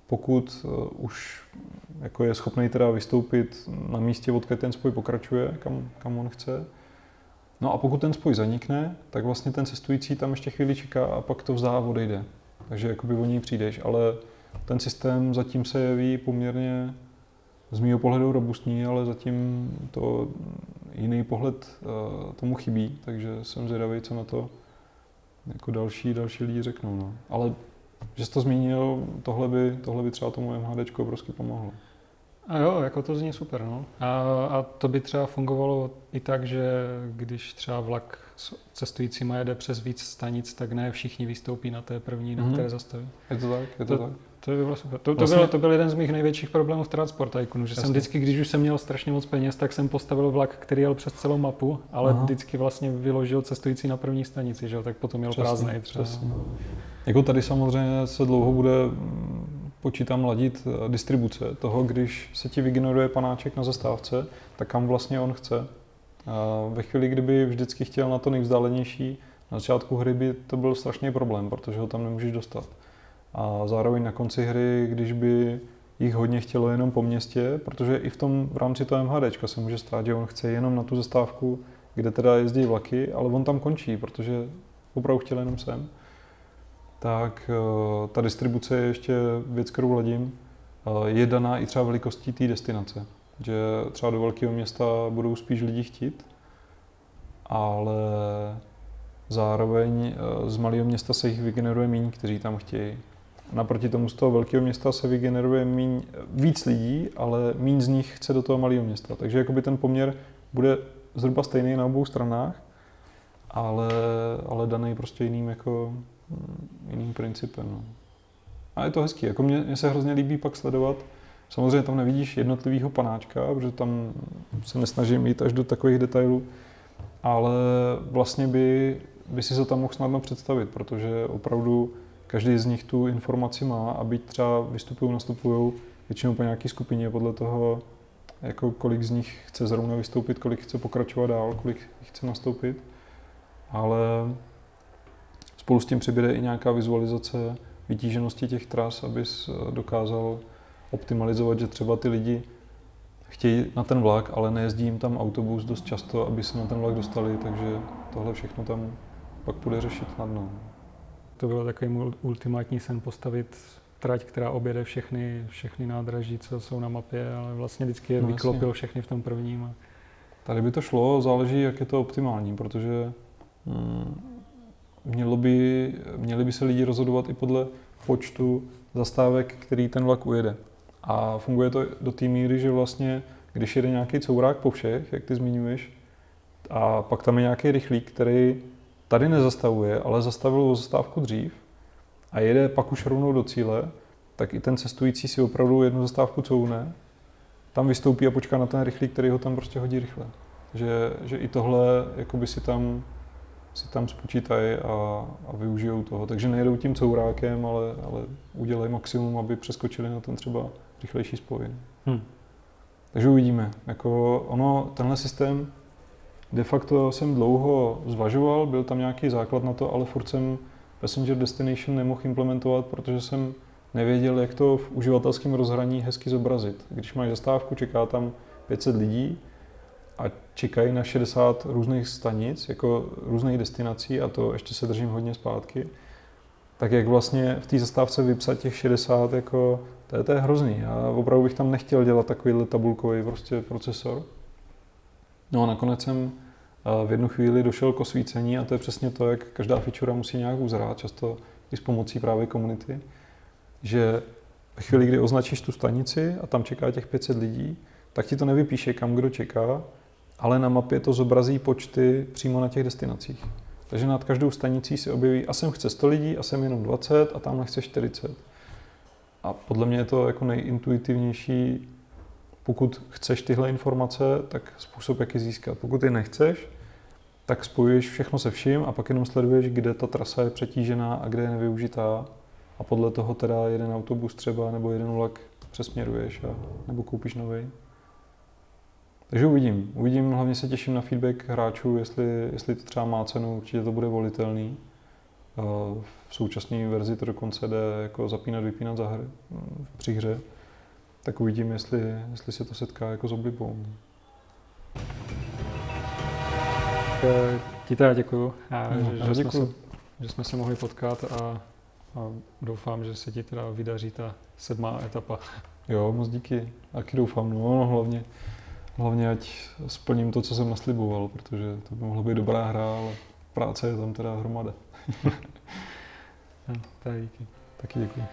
Pokud uh, už jako je schopný teda vystoupit na místě, odkud ten spoj pokračuje, kam, kam on chce. No a pokud ten spoj zanikne, tak vlastně ten cestující tam ještě chvíli čeká a pak to vzdá a odejde. Takže jakoby o něj přijdeš, ale ten systém zatím se jeví poměrně z mého pohledu robustní, ale zatím to jiný pohled uh, tomu chybí, takže jsem zvědavý, co na to jako další, další lidi řeknou. No. Ale že jsi to zmínil, tohle by, tohle by třeba tomu MHD obrovsky pomohlo. A jo, jako to zní super, no. A, a to by třeba fungovalo i tak, že když třeba vlak cestující má jede přes víc stanic, tak ne všichni vystoupí na té první, mm-hmm. na které zastaví. Je to tak, je to, to tak. To by bylo super. To, to, vlastně... byl, to byl jeden z mých největších problémů v Transport že Jasně. jsem vždycky, když už jsem měl strašně moc peněz, tak jsem postavil vlak, který jel přes celou mapu, ale Aha. vždycky vlastně vyložil cestující na první stanici, že tak potom měl prázdný třeba. Přesně. Jako tady samozřejmě se dlouho bude počítám ladit eh, distribuce toho, když se ti vygeneruje panáček na zastávce, tak kam vlastně on chce. A ve chvíli, kdyby vždycky chtěl na to nejvzdálenější, na začátku hry by to byl strašný problém, protože ho tam nemůžeš dostat. A zároveň na konci hry, když by jich hodně chtělo jenom po městě, protože i v tom v rámci toho MHD se může stát, že on chce jenom na tu zastávku, kde teda jezdí vlaky, ale on tam končí, protože opravdu chtěl jenom sem tak eh, ta distribuce je ještě věc, kterou ladím, eh, je daná i třeba velikostí té destinace. Že třeba do velkého města budou spíš lidi chtít, ale zároveň eh, z malého města se jich vygeneruje méně, kteří tam chtějí. Naproti tomu z toho velkého města se vygeneruje míň, víc lidí, ale méně z nich chce do toho malého města. Takže jakoby ten poměr bude zhruba stejný na obou stranách, ale, ale daný prostě jiným jako jiným principem. No. A je to hezký. Jako mě, mě se hrozně líbí pak sledovat. Samozřejmě tam nevidíš jednotlivýho panáčka, protože tam se nesnažím jít až do takových detailů, ale vlastně by, by si se tam mohl snadno představit, protože opravdu každý z nich tu informaci má a byť třeba vystupují, nastupují většinou po nějaké skupině podle toho, jako kolik z nich chce zrovna vystoupit, kolik chce pokračovat dál, kolik chce nastoupit. Ale spolu s tím přibude i nějaká vizualizace vytíženosti těch tras, abys eh, dokázal optimalizovat, že třeba ty lidi chtějí na ten vlak, ale nejezdí jim tam autobus dost často, aby se na ten vlak dostali, takže tohle všechno tam pak bude řešit snadno. To bylo takový můj ultimátní sen postavit trať, která objede všechny, všechny nádraží, co jsou na mapě, ale vlastně vždycky je no, vyklopil jasně. všechny v tom prvním. A... Tady by to šlo, záleží, jak je to optimální, protože hmm, mělo by, měli by se lidi rozhodovat i podle počtu zastávek, který ten vlak ujede. A funguje to do té míry, že vlastně, když jede nějaký courák po všech, jak ty zmiňuješ, a pak tam je nějaký rychlík, který tady nezastavuje, ale zastavil o zastávku dřív a jede pak už rovnou do cíle, tak i ten cestující si opravdu jednu zastávku couvne, tam vystoupí a počká na ten rychlík, který ho tam prostě hodí rychle. Že, že i tohle jakoby si tam, si tam spočítají a, a využijou toho. Takže nejedou tím courákem, ale, ale udělají maximum, aby přeskočili na ten třeba rychlejší spoj. Hmm. Takže uvidíme. Jako ono, tenhle systém de facto jsem dlouho zvažoval, byl tam nějaký základ na to, ale furt jsem Passenger Destination nemohl implementovat, protože jsem nevěděl, jak to v uživatelském rozhraní hezky zobrazit. Když máš zastávku, čeká tam 500 lidí a čekají na 60 různých stanic, jako různých destinací a to ještě se držím hodně zpátky, tak jak vlastně v té zastávce vypsat těch 60, jako to je, to je hrozný. Já opravdu bych tam nechtěl dělat takovýhle tabulkový prostě procesor. No a nakonec jsem eh, v jednu chvíli došel k osvícení a to je přesně to, jak každá feature musí nějak uzrát, často i s pomocí právě komunity, že ve chvíli, kdy označíš tu stanici a tam čeká těch 500 lidí, tak ti to nevypíše, kam kdo čeká, ale na mapě to zobrazí počty přímo na těch destinacích. Takže nad každou stanicí se objeví, a sem chce 100 lidí, a sem jenom 20, a tam chce 40. A podle mě je to jako nejintuitivnější, pokud chceš tyhle informace, tak způsob, jak je získat. Pokud je nechceš, tak spojuješ všechno se vším a pak jenom sleduješ, kde ta trasa je přetížená a kde je nevyužitá. A podle toho teda jeden autobus třeba nebo jeden vlak přesměruješ a, nebo koupíš nový. Takže uvidím. Uvidím, hlavně se těším na feedback hráčů, jestli, jestli to třeba má cenu, určitě to bude volitelný. V současné verzi to dokonce jde jako zapínat, vypínat za hry, při hře. Tak uvidím, jestli, jestli se to setká jako s oblibou. Ti teda děkuju, a, no, že, že, jsme se, že jsme se mohli potkat a, a doufám, že se ti teda vydaří ta sedmá etapa. Jo, moc díky. Taky doufám, no, no hlavně, hlavně ať splním to, co jsem nasliboval, protože to by mohla být dobrá hra, ale práce je tam teda hromada. no, tak díky. Taky děkuji.